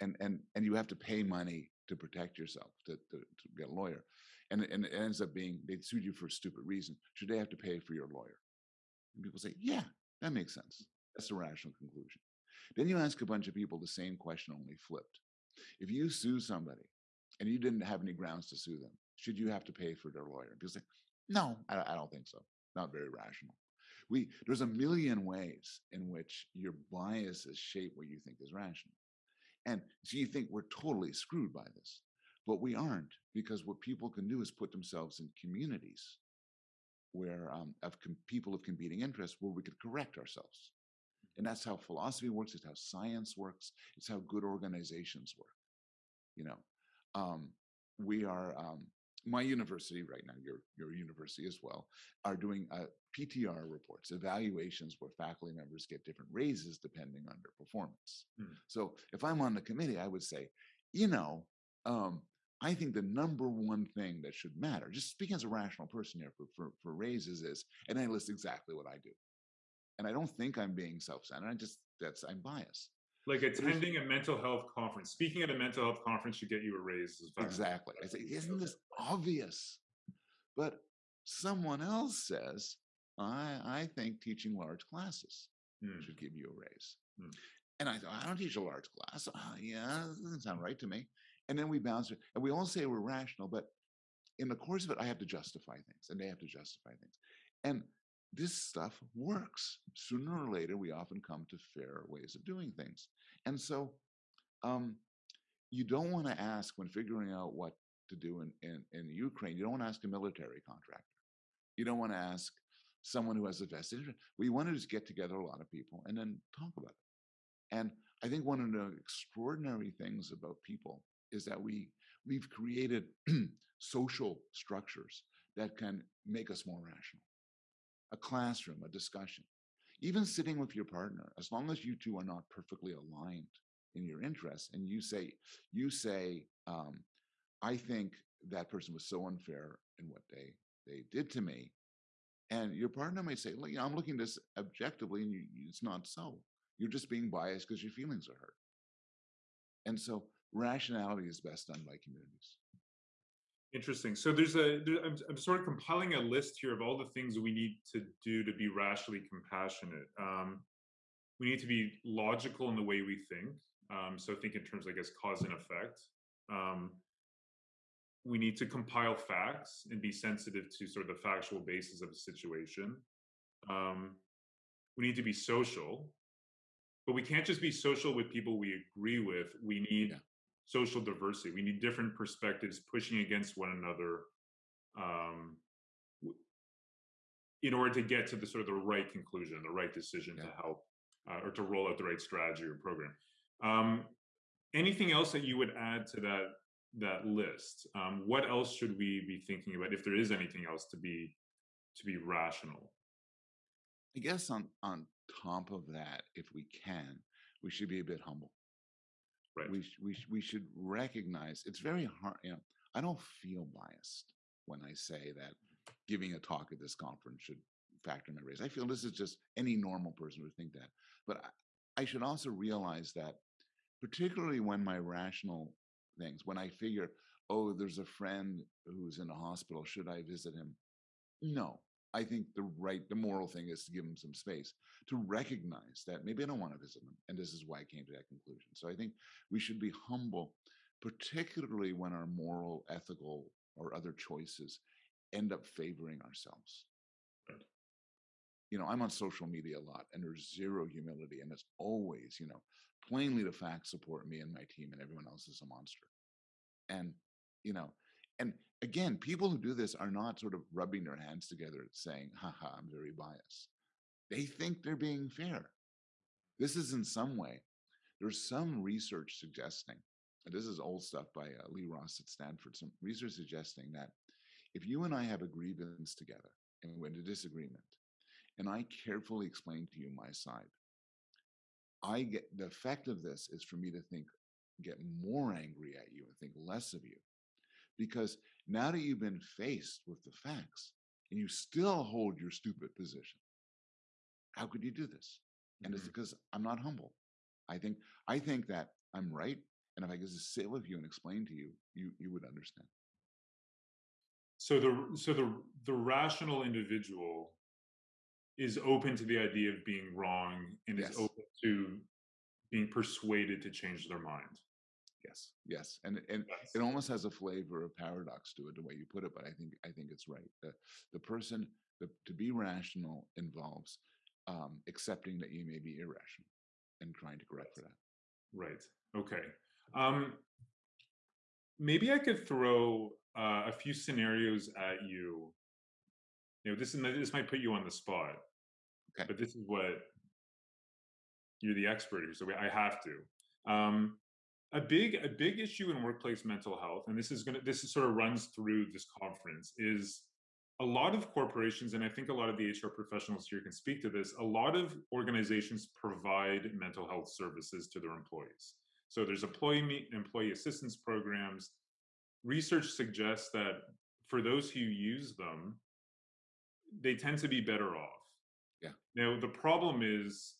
and and and you have to pay money to protect yourself to, to, to get a lawyer and, and it ends up being they sued you for a stupid reason. Should they have to pay for your lawyer? And people say yeah that makes sense. That's a rational conclusion. Then you ask a bunch of people the same question only flipped. If you sue somebody and you didn't have any grounds to sue them should you have to pay for their lawyer? And people say no i, I don't think so. Not very rational. We there's a million ways in which your biases shape what you think is rational and so you think we're totally screwed by this, but we aren't because what people can do is put themselves in communities where um, of com- people of competing interests where we could correct ourselves. And that's how philosophy works. It's how science works. It's how good organizations work. You know, um, we are um, my university right now, your your university as well, are doing uh, PTR reports, evaluations where faculty members get different raises depending on their performance. Hmm. So if I'm on the committee, I would say, you know, um, I think the number one thing that should matter, just speaking as a rational person here for, for, for raises is, and I list exactly what I do. And I don't think I'm being self-centered. I just, that's, I'm biased. Like attending a mental health conference, speaking at a mental health conference should get you a raise. Exactly. I say, isn't this obvious? But someone else says, I, I think teaching large classes Hmm. should give you a raise. Hmm. And I thought, I don't teach a large class. "Ah, yeah, that doesn't sound right to me. And then we bounce it, and we all say we're rational, but in the course of it, I have to justify things, and they have to justify things. And this stuff works. Sooner or later, we often come to fair ways of doing things. And so, um, you don't want to ask when figuring out what to do in, in, in Ukraine, you don't want to ask a military contractor. You don't want to ask someone who has a vested interest. We want to just get together a lot of people and then talk about it. And I think one of the extraordinary things about people is that we we've created *clears throat* social structures that can make us more rational. A classroom, a discussion, even sitting with your partner, as long as you two are not perfectly aligned in your interests, and you say, you say, um, I think that person was so unfair in what they they did to me, and your partner may say, "Look, you know, I'm looking at this objectively, and you, it's not so. You're just being biased because your feelings are hurt." And so, rationality is best done by communities. Interesting. So there's a, there, I'm, I'm sort of compiling a list here of all the things we need to do to be rationally compassionate. Um, we need to be logical in the way we think. Um, so think in terms, I guess, cause and effect. Um, we need to compile facts and be sensitive to sort of the factual basis of a situation. Um, we need to be social, but we can't just be social with people we agree with. We need Yeah. Social diversity. We need different perspectives pushing against one another um, in order to get to the sort of the right conclusion, the right decision to help uh, or to roll out the right strategy or program. Um, anything else that you would add to that that list? Um, what else should we be thinking about if there is anything else to be to be rational? I guess on on top of that, if we can, we should be a bit humble. Right. We we we should recognize it's very hard. You know, I don't feel biased when I say that giving a talk at this conference should factor in my race. I feel this is just any normal person would think that. But I, I should also realize that, particularly when my rational things, when I figure, oh, there's a friend who's in a hospital, should I visit him? No, I think the right, the moral thing is to give them some space to recognize that maybe I don't want to visit them. And this is why I came to that conclusion. So I think we should be humble, particularly when our moral, ethical, or other choices end up favoring ourselves. Right. You know, I'm on social media a lot and there's zero humility. And it's always, you know, plainly the facts support me and my team and everyone else is a monster. And, you know, and again, people who do this are not sort of rubbing their hands together saying, haha, I'm very biased. They think they're being fair. This is in some way, there's some research suggesting, and this is old stuff by uh, Lee Ross at Stanford, some research suggesting that if you and I have a grievance together and we're in a disagreement, and I carefully explain to you my side, I get the effect of this is for me to think, get more angry at you and think less of you because now that you've been faced with the facts and you still hold your stupid position how could you do this and it's Mhm. because i'm not humble i think i think that i'm right and if i could just sit with you and explain to you you you would understand So the so the the rational individual is open to the idea of being wrong and Yes. is open to being persuaded to change their mind. Yes yes and and That's- it almost has a flavor of paradox to it the way you put it but i think i think it's right the, the person the, to be rational involves um, accepting that you may be irrational and trying to correct for that Right. Okay. Um, maybe I could throw uh, a few scenarios at you. You know, this is this might put you on the spot. Okay. But this is what you're the expert here, so I have to. Um, a big a big issue in workplace mental health and this is going to this is sort of runs through this conference is a lot of corporations and i think a lot of the hr professionals here can speak to this a lot of organizations provide mental health services to their employees. So there's employee employee assistance programs. Research suggests that for those who use them they tend to be better off. Yeah. Now the problem is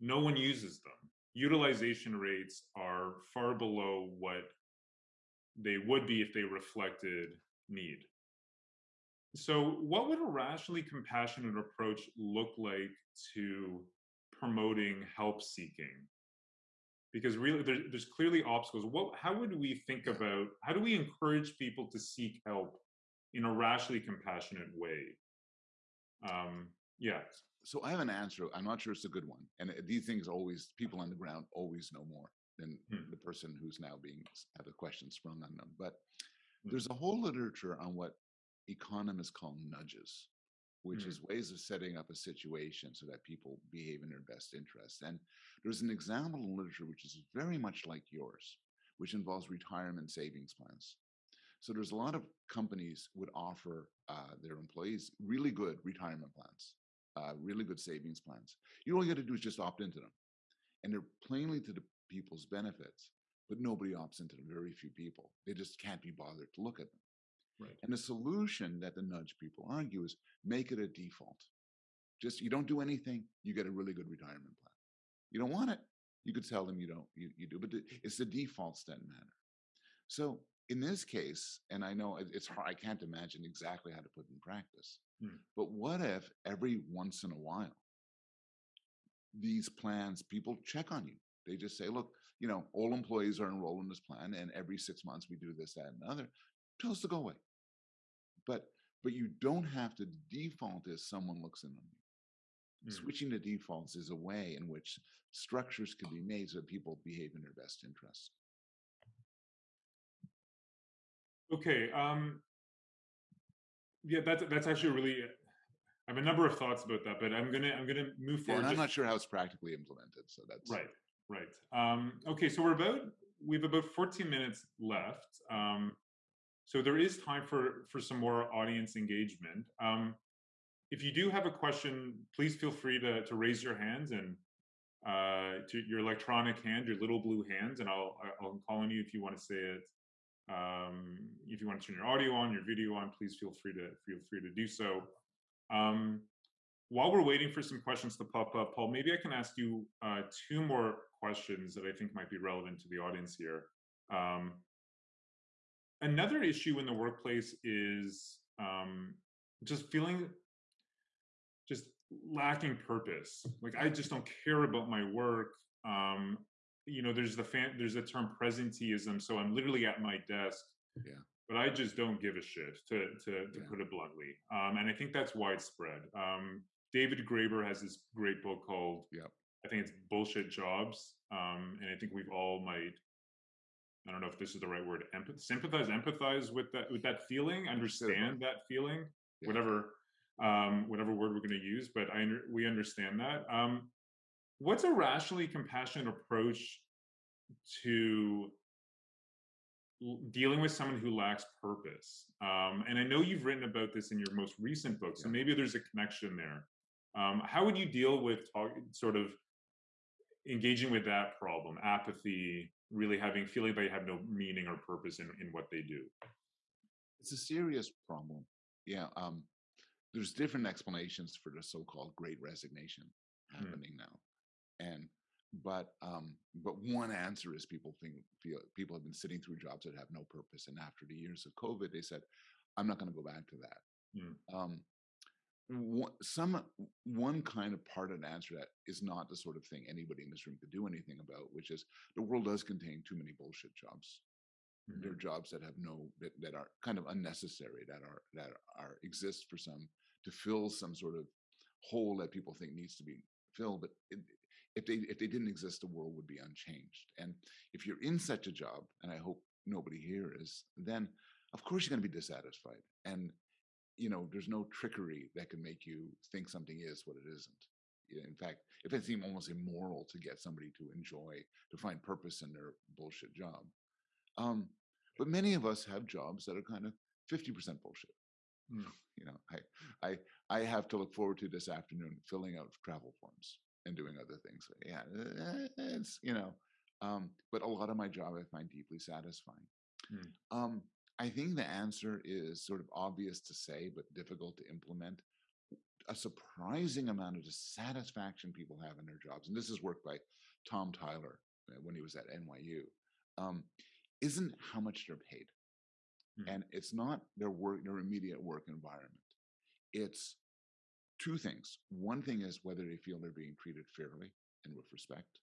no one uses them utilization rates are far below what they would be if they reflected need. So, what would a rationally compassionate approach look like to promoting help seeking? Because really, there, there's clearly obstacles. What, how would we think about how do we encourage people to seek help in a rationally compassionate way? Um, yeah so I have an answer. I'm not sure it's a good one. And these things always, people on the ground always know more than hmm. the person who's now being had a question sprung on them. But hmm. there's a whole literature on what economists call nudges, which hmm. is ways of setting up a situation so that people behave in their best interest. And there's an example in literature which is very much like yours, which involves retirement savings plans. So there's a lot of companies would offer uh, their employees really good retirement plans uh, really good savings plans. You all you got to do is just opt into them, and they're plainly to the people's benefits. But nobody opts into them. Very few people. They just can't be bothered to look at them. Right. And the solution that the nudge people argue is make it a default. Just you don't do anything, you get a really good retirement plan. You don't want it, you could tell them you don't, you, you do, but it's the defaults that matter. So in this case, and I know it's hard, I can't imagine exactly how to put in practice, hmm. but what if every once in a while, these plans, people check on you? They just say, look, you know, all employees are enrolled in this plan, and every six months we do this, that, and other. Tell us to go away. But but you don't have to default as someone looks in on you. Hmm. Switching to defaults is a way in which structures can be made so that people behave in their best interest. Okay. Um, yeah, that's that's actually really. I have a number of thoughts about that, but I'm gonna I'm gonna move forward. Yeah, I'm not sure how it's practically implemented, so that's right. Right. Um, okay, so we're about we have about 14 minutes left. Um, so there is time for for some more audience engagement. Um, if you do have a question, please feel free to to raise your hands and uh, to your electronic hand, your little blue hands, and I'll I'll call on you if you want to say it um, if you want to turn your audio on, your video on, please feel free to feel free to do so. Um, while we're waiting for some questions to pop up, Paul, maybe I can ask you uh, two more questions that I think might be relevant to the audience here. Um, another issue in the workplace is um, just feeling just lacking purpose. Like I just don't care about my work. Um, you know, there's the fan, there's a term presenteeism. So I'm literally at my desk, yeah. but I just don't give a shit to to, to yeah. put it bluntly. Um, and I think that's widespread. Um, David Graeber has this great book called, yeah. I think it's Bullshit Jobs. Um, and I think we've all might, I don't know if this is the right word, empath- sympathize, empathize with that with that feeling, understand that feeling, yeah. whatever um, whatever word we're going to use. But I we understand that. Um, what's a rationally compassionate approach to dealing with someone who lacks purpose? Um, and i know you've written about this in your most recent book so maybe there's a connection there. Um, how would you deal with talk, sort of engaging with that problem apathy really having feeling that they have no meaning or purpose in, in what they do? It's a serious problem. Yeah um, there's different explanations for the so-called great resignation hmm. happening mm. now and but um but one answer is people think feel people have been sitting through jobs that have no purpose and after the years of covid they said i'm not going to go back to that mm. um one, some one kind of part of the answer that is not the sort of thing anybody in this room could do anything about which is the world does contain too many bullshit jobs mm-hmm. there are jobs that have no that, that are kind of unnecessary that are that are exist for some to fill some sort of hole that people think needs to be filled but it, if they if they didn't exist, the world would be unchanged. And if you're in such a job, and I hope nobody here is, then of course you're going to be dissatisfied. And you know, there's no trickery that can make you think something is what it isn't. in fact, if it seemed almost immoral to get somebody to enjoy, to find purpose in their bullshit job. Um, but many of us have jobs that are kind of 50% bullshit. Mm. *laughs* You know, I, I, I have to look forward to this afternoon filling out travel forms and doing other things. Yeah, eh, it's, you know, um, but a lot of my job I find deeply satisfying. Mm. Um, I think the answer is sort of obvious to say, but difficult to implement. A surprising amount of dissatisfaction people have in their jobs, and this is work by Tom Tyler uh, when he was at NYU, um, isn't how much they're paid. Hmm. And it's not their work, their immediate work environment. It's two things. One thing is whether they feel they're being treated fairly and with respect.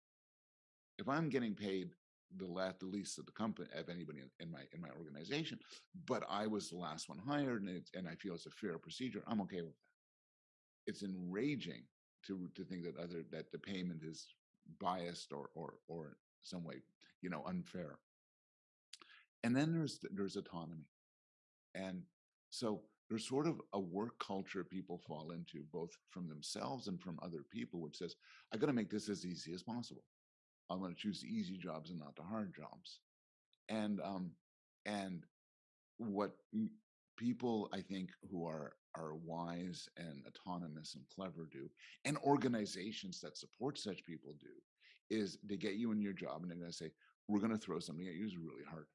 If I'm getting paid the last, the least of the company of anybody in, my in my organization, but I was the last one hired, and and I feel it's a fair procedure, I'm okay with that. It's enraging to to think that other that the payment is biased or or or some way, you know, unfair. And then there's there's autonomy, and so there's sort of a work culture people fall into, both from themselves and from other people, which says, I got to make this as easy as possible. I'm going to choose the easy jobs and not the hard jobs. And um, and what people I think who are are wise and autonomous and clever do, and organizations that support such people do, is they get you in your job and they're going to say, we're going to throw something at you is really hard,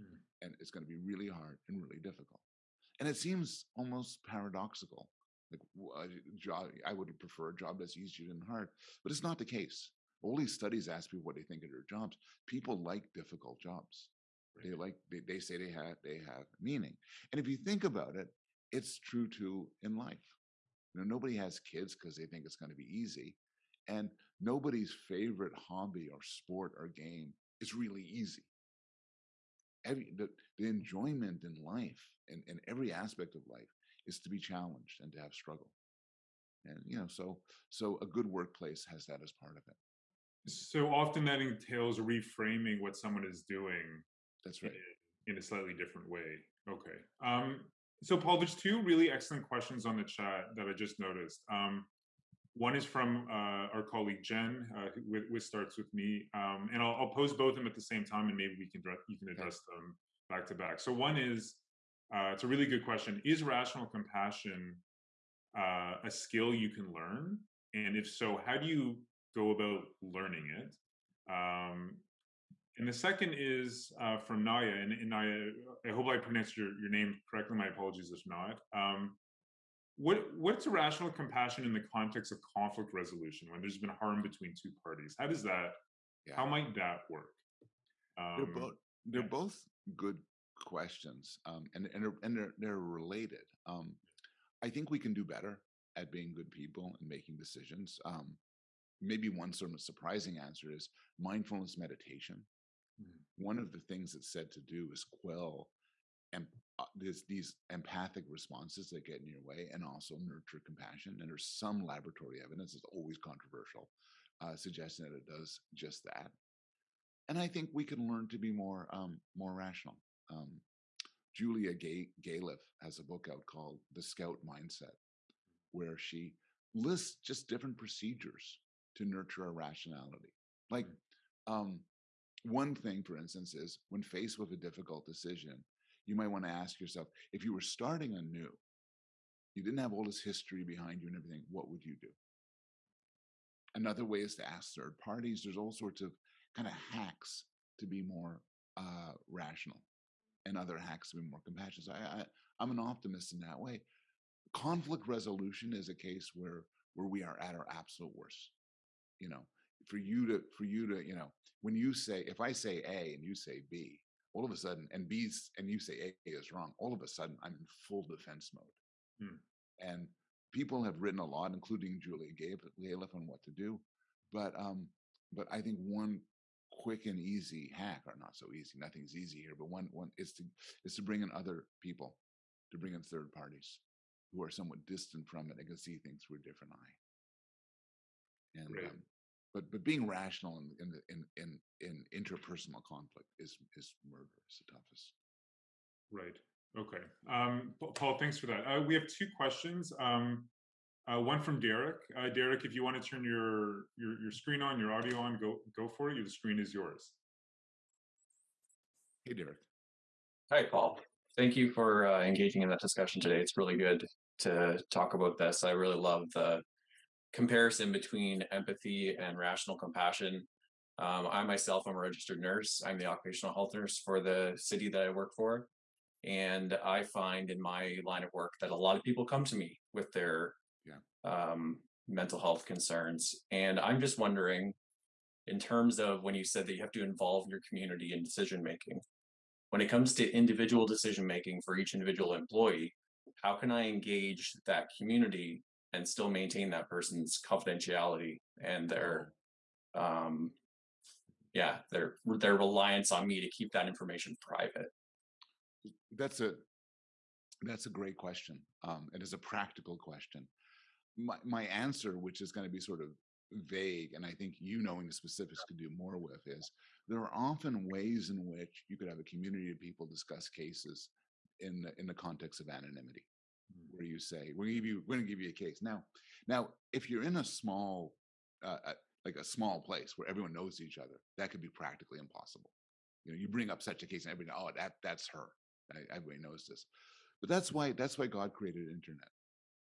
Mm. and it's going to be really hard and really difficult. And it seems almost paradoxical. Like job, I would prefer a job that's easier than hard, but it's not the case. All these studies ask people what they think of their jobs. People like difficult jobs. They like they, they say they have they have meaning. And if you think about it, it's true too in life. You know, nobody has kids because they think it's going to be easy. And nobody's favorite hobby or sport or game is really easy. Every, the, the enjoyment in life and in every aspect of life is to be challenged and to have struggle. And you know, so so a good workplace has that as part of it. So often that entails reframing what someone is doing That's in, right. in a slightly different way. Okay. Um, so Paul, there's two really excellent questions on the chat that I just noticed. Um, one is from uh, our colleague Jen, uh, who, which starts with me, um, and I'll, I'll pose both of them at the same time, and maybe we can you can address them back to back. So one is, uh, it's a really good question: Is rational compassion uh, a skill you can learn? And if so, how do you go about learning it? Um, and the second is uh, from Naya, and, and Naya, I hope I pronounced your, your name correctly. My apologies if not. Um, what what's rational compassion in the context of conflict resolution when there's been harm between two parties? How does that? Yeah. How might that work? they're Um, both they're yeah. both good questions um, and and they're, and they're they're related um, i think we can do better at being good people and making decisions um, maybe one sort of surprising answer is mindfulness meditation Mhm. one of the things it's said to do is quell and uh, there's these empathic responses that get in your way and also nurture compassion and there's some laboratory evidence it's always controversial uh, suggesting that it does just that and I think we can learn to be more um, more rational. Um, Julia Gay Galef has a book out called The Scout Mindset, where she lists just different procedures to nurture our rationality. Like um, one thing, for instance, is when faced with a difficult decision, you might want to ask yourself if you were starting anew, you didn't have all this history behind you and everything, what would you do? Another way is to ask third parties. There's all sorts of kind of hacks to be more uh, rational and other hacks to be more compassionate. So I, I, I'm an optimist in that way. Conflict resolution is a case where where we are at our absolute worst. You know, for you to for you to you know when you say if I say A and you say B, all of a sudden and B's and you say A is wrong, all of a sudden I'm in full defense mode. Hmm. And people have written a lot, including Julia Galef, on what to do. But um, but I think one quick and easy hack, or not so easy, nothing's easy here, but one one is to is to bring in other people, to bring in third parties who are somewhat distant from it and can see things through a different eye. And um, but but being rational in in in in in interpersonal conflict is is murderous, the toughest. Right. Okay. Um, Paul, thanks for that. Uh, we have two questions. Um, Uh, one from Derek. Uh, Derek, if you want to turn your, your your screen on, your audio on, go go for it. The screen is yours. Hey, Derek. Hi, Paul. Thank you for uh, engaging in that discussion today. It's really good to talk about this. I really love the comparison between empathy and rational compassion. Um, I myself am a registered nurse. I'm the occupational health nurse for the city that I work for. And I find in my line of work that a lot of people come to me with their Yeah. um, mental health concerns. And I'm just wondering, in terms of when you said that you have to involve your community in decision making, when it comes to individual decision making for each individual employee, how can I engage that community and still maintain that person's confidentiality and their um yeah their their reliance on me to keep that information private That's a that's a great question. Um, it is a practical question. My my answer, which is going to be sort of vague, and I think you knowing the specifics could do more with, is there are often ways in which you could have a community of people discuss cases in the in the context of anonymity, where you say, "We're going to give you we're to give you a case." Now, now, if you're in a small uh, uh, like a small place where everyone knows each other, that could be practically impossible. You know, you bring up such a case and everybody, oh, that that's her. Everybody knows this. But that's why that's why God created internet.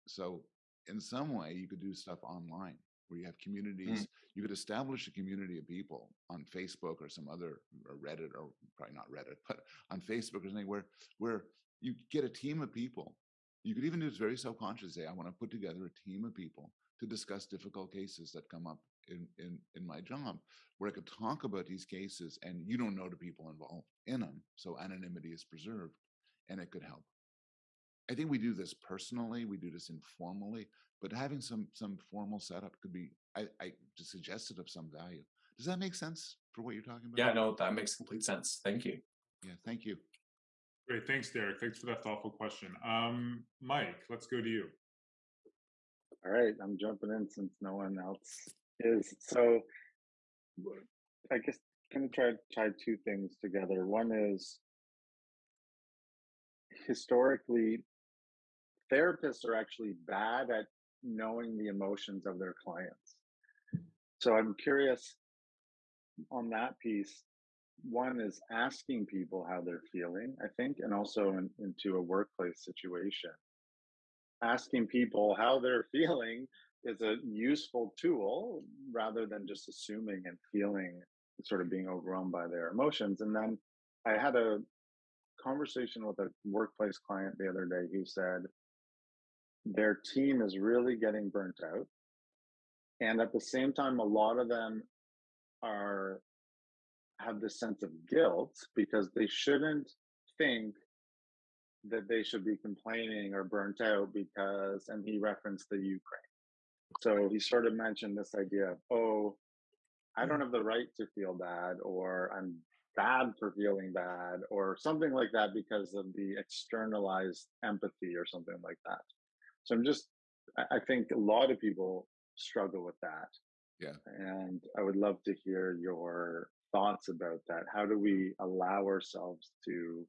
So in some way, you could do stuff online where you have communities. You could establish a community of people on Facebook or some other or Reddit or probably not Reddit, *laughs* but on Facebook or something where where you get a team of people. You could even do this very self-conscious. Say, I want to put together a team of people to discuss difficult cases that come up in in in my job where I could talk about these cases and you don't know the people involved in them. So anonymity is preserved and it could help. I think we do this personally, we do this informally, but having some some formal setup could be I, I just suggested of some value. Does that make sense for what you're talking about? yeah no that makes complete sense thank you Yeah, thank you. Great, thanks, Derek. Thanks for that thoughtful question. Um, Mike, let's go to you. All right, I'm jumping in since no one else is. So I guess kind of try tie two things together. One is historically therapists are actually bad at knowing the emotions of their clients. So I'm curious on that piece. One is asking people how they're feeling, I think, and also in, into a workplace situation. Asking people how they're *laughs* feeling is a useful tool rather than just assuming and feeling sort of being overwhelmed by their emotions. And then I had a conversation with a workplace client the other day who said their team is really getting burnt out. And at the same time, a lot of them are have this sense of guilt because they shouldn't think that they should be complaining or burnt out because and he referenced the Ukraine. So he sort of mentioned this idea of, oh, I don't mm. have the right to feel bad, or I'm bad for feeling bad, or something like that because of the externalized empathy or something like that. So I'm just, I I think a lot of people struggle with that. Yeah. And I would love to hear your thoughts about that. How do we allow ourselves to,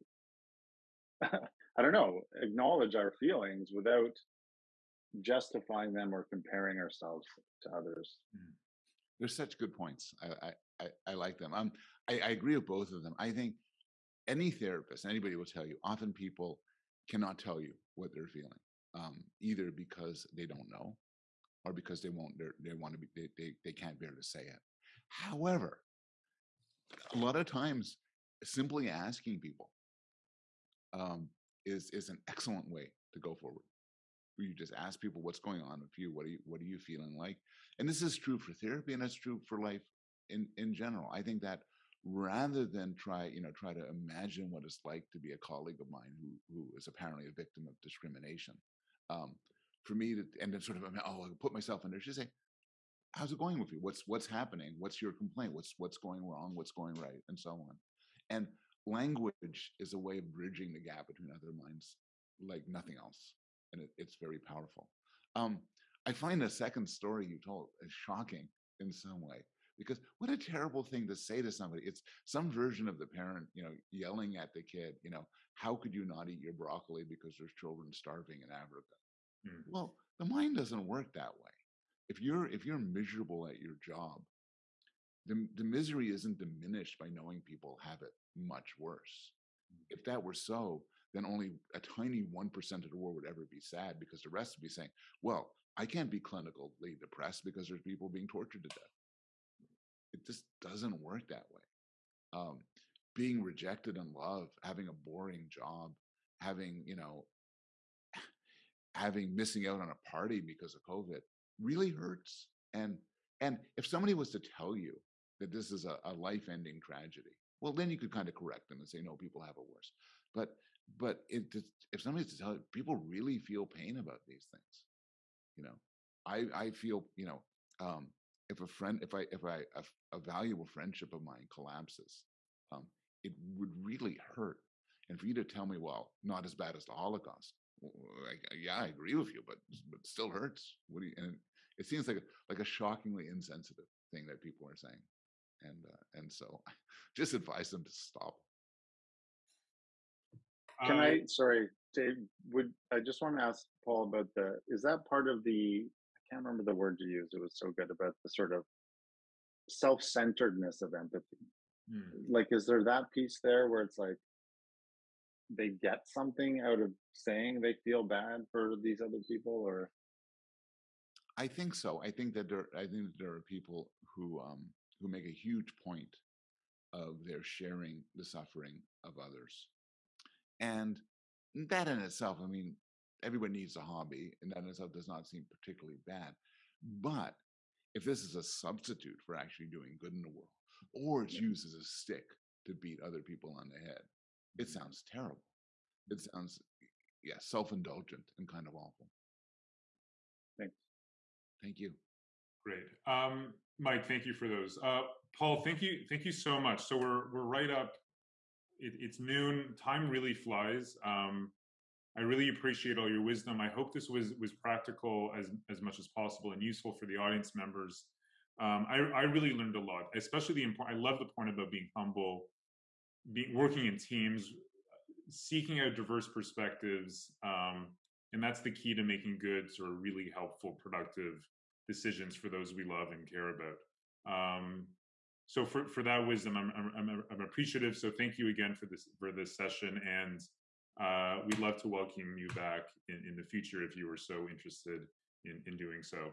*laughs* I don't know, acknowledge our feelings without justifying them or comparing ourselves to others? They're such good points. I I, I, like them. Um, I, I agree with both of them. I think any therapist, anybody will tell you, often people cannot tell you what they're feeling, um, either because they don't know, or because they won't. They want to be. They, they they can't bear to say it. However, a lot of times, simply asking people um, is is an excellent way to go forward. Where you just ask people what's going on with you. What are you What are you feeling like? And this is true for therapy, and it's true for life in in general. I think that rather than try you know try to imagine what it's like to be a colleague of mine who who is apparently a victim of discrimination, um, for me to and then sort of oh I put myself in there. Just say, how's it going with you? What's what's happening? What's your complaint? What's what's going wrong? What's going right? And so on. And language is a way of bridging the gap between other minds like nothing else, and it, it's very powerful. Um, I find the second story you told is shocking in some way because what a terrible thing to say to somebody. It's some version of the parent, you know, yelling at the kid, you know, how could you not eat your broccoli because there's children starving in Africa? Mm. Well, The mind doesn't work that way. If you're if you're miserable at your job, the, the misery isn't diminished by knowing people have it much worse. If that were so, then only a tiny 1% of the world would ever be sad because the rest would be saying, well, I can't be clinically depressed because there's people being tortured to death. It just doesn't work that way. Um, being rejected in love, having a boring job, having, you know, *sighs* having missing out on a party because of COVID really hurts. And and if somebody was to tell you that this is a, a life-ending tragedy, well, then you could kind of correct them and say, no, people have it worse. But but it, if somebody's to tell you, people really feel pain about these things. You know, I I feel you know um, if a friend if I if I a, a valuable friendship of mine collapses, um, it would really hurt. And for you to tell me, well, not as bad as the Holocaust, yeah, I agree with you, but but still hurts. What do you? And it seems like a, like a shockingly insensitive thing that people are saying, and uh, and so I *laughs* just advise them to stop. Can Uh, I, sorry, Dave, would, I just want to ask Paul about the, is that part of the, I can't remember the word you used, it was so good about the sort of self-centeredness of empathy. hmm. Like, is there that piece there where it's like, they get something out of saying they feel bad for these other people or? I think so. I think that there. I think that there are people who um, who make a huge point of their sharing the suffering of others, and that in itself. I mean, everyone needs a hobby, and that in itself does not seem particularly bad. But if this is a substitute for actually doing good in the world, or it's used as a stick to beat other people on the head, it sounds terrible. It sounds, yeah, self-indulgent and kind of awful. Thank you. Great. Um, Mike, thank you for those. Uh, Paul, thank you, thank you so much. So we're we're right up. It, it's noon. Time really flies. Um, I really appreciate all your wisdom. I hope this was was practical as as much as possible and useful for the audience members. Um, I I really learned a lot, especially the important. I love the point about being humble, being working in teams, seeking out diverse perspectives, um, and that's the key to making good, sort of really helpful, productive decisions for those we love and care about. Um, so for, for that wisdom, I'm, I'm, I'm, appreciative. So thank you again for this for this session, and uh, we'd love to welcome you back in, in the future if you were so interested in, in doing so.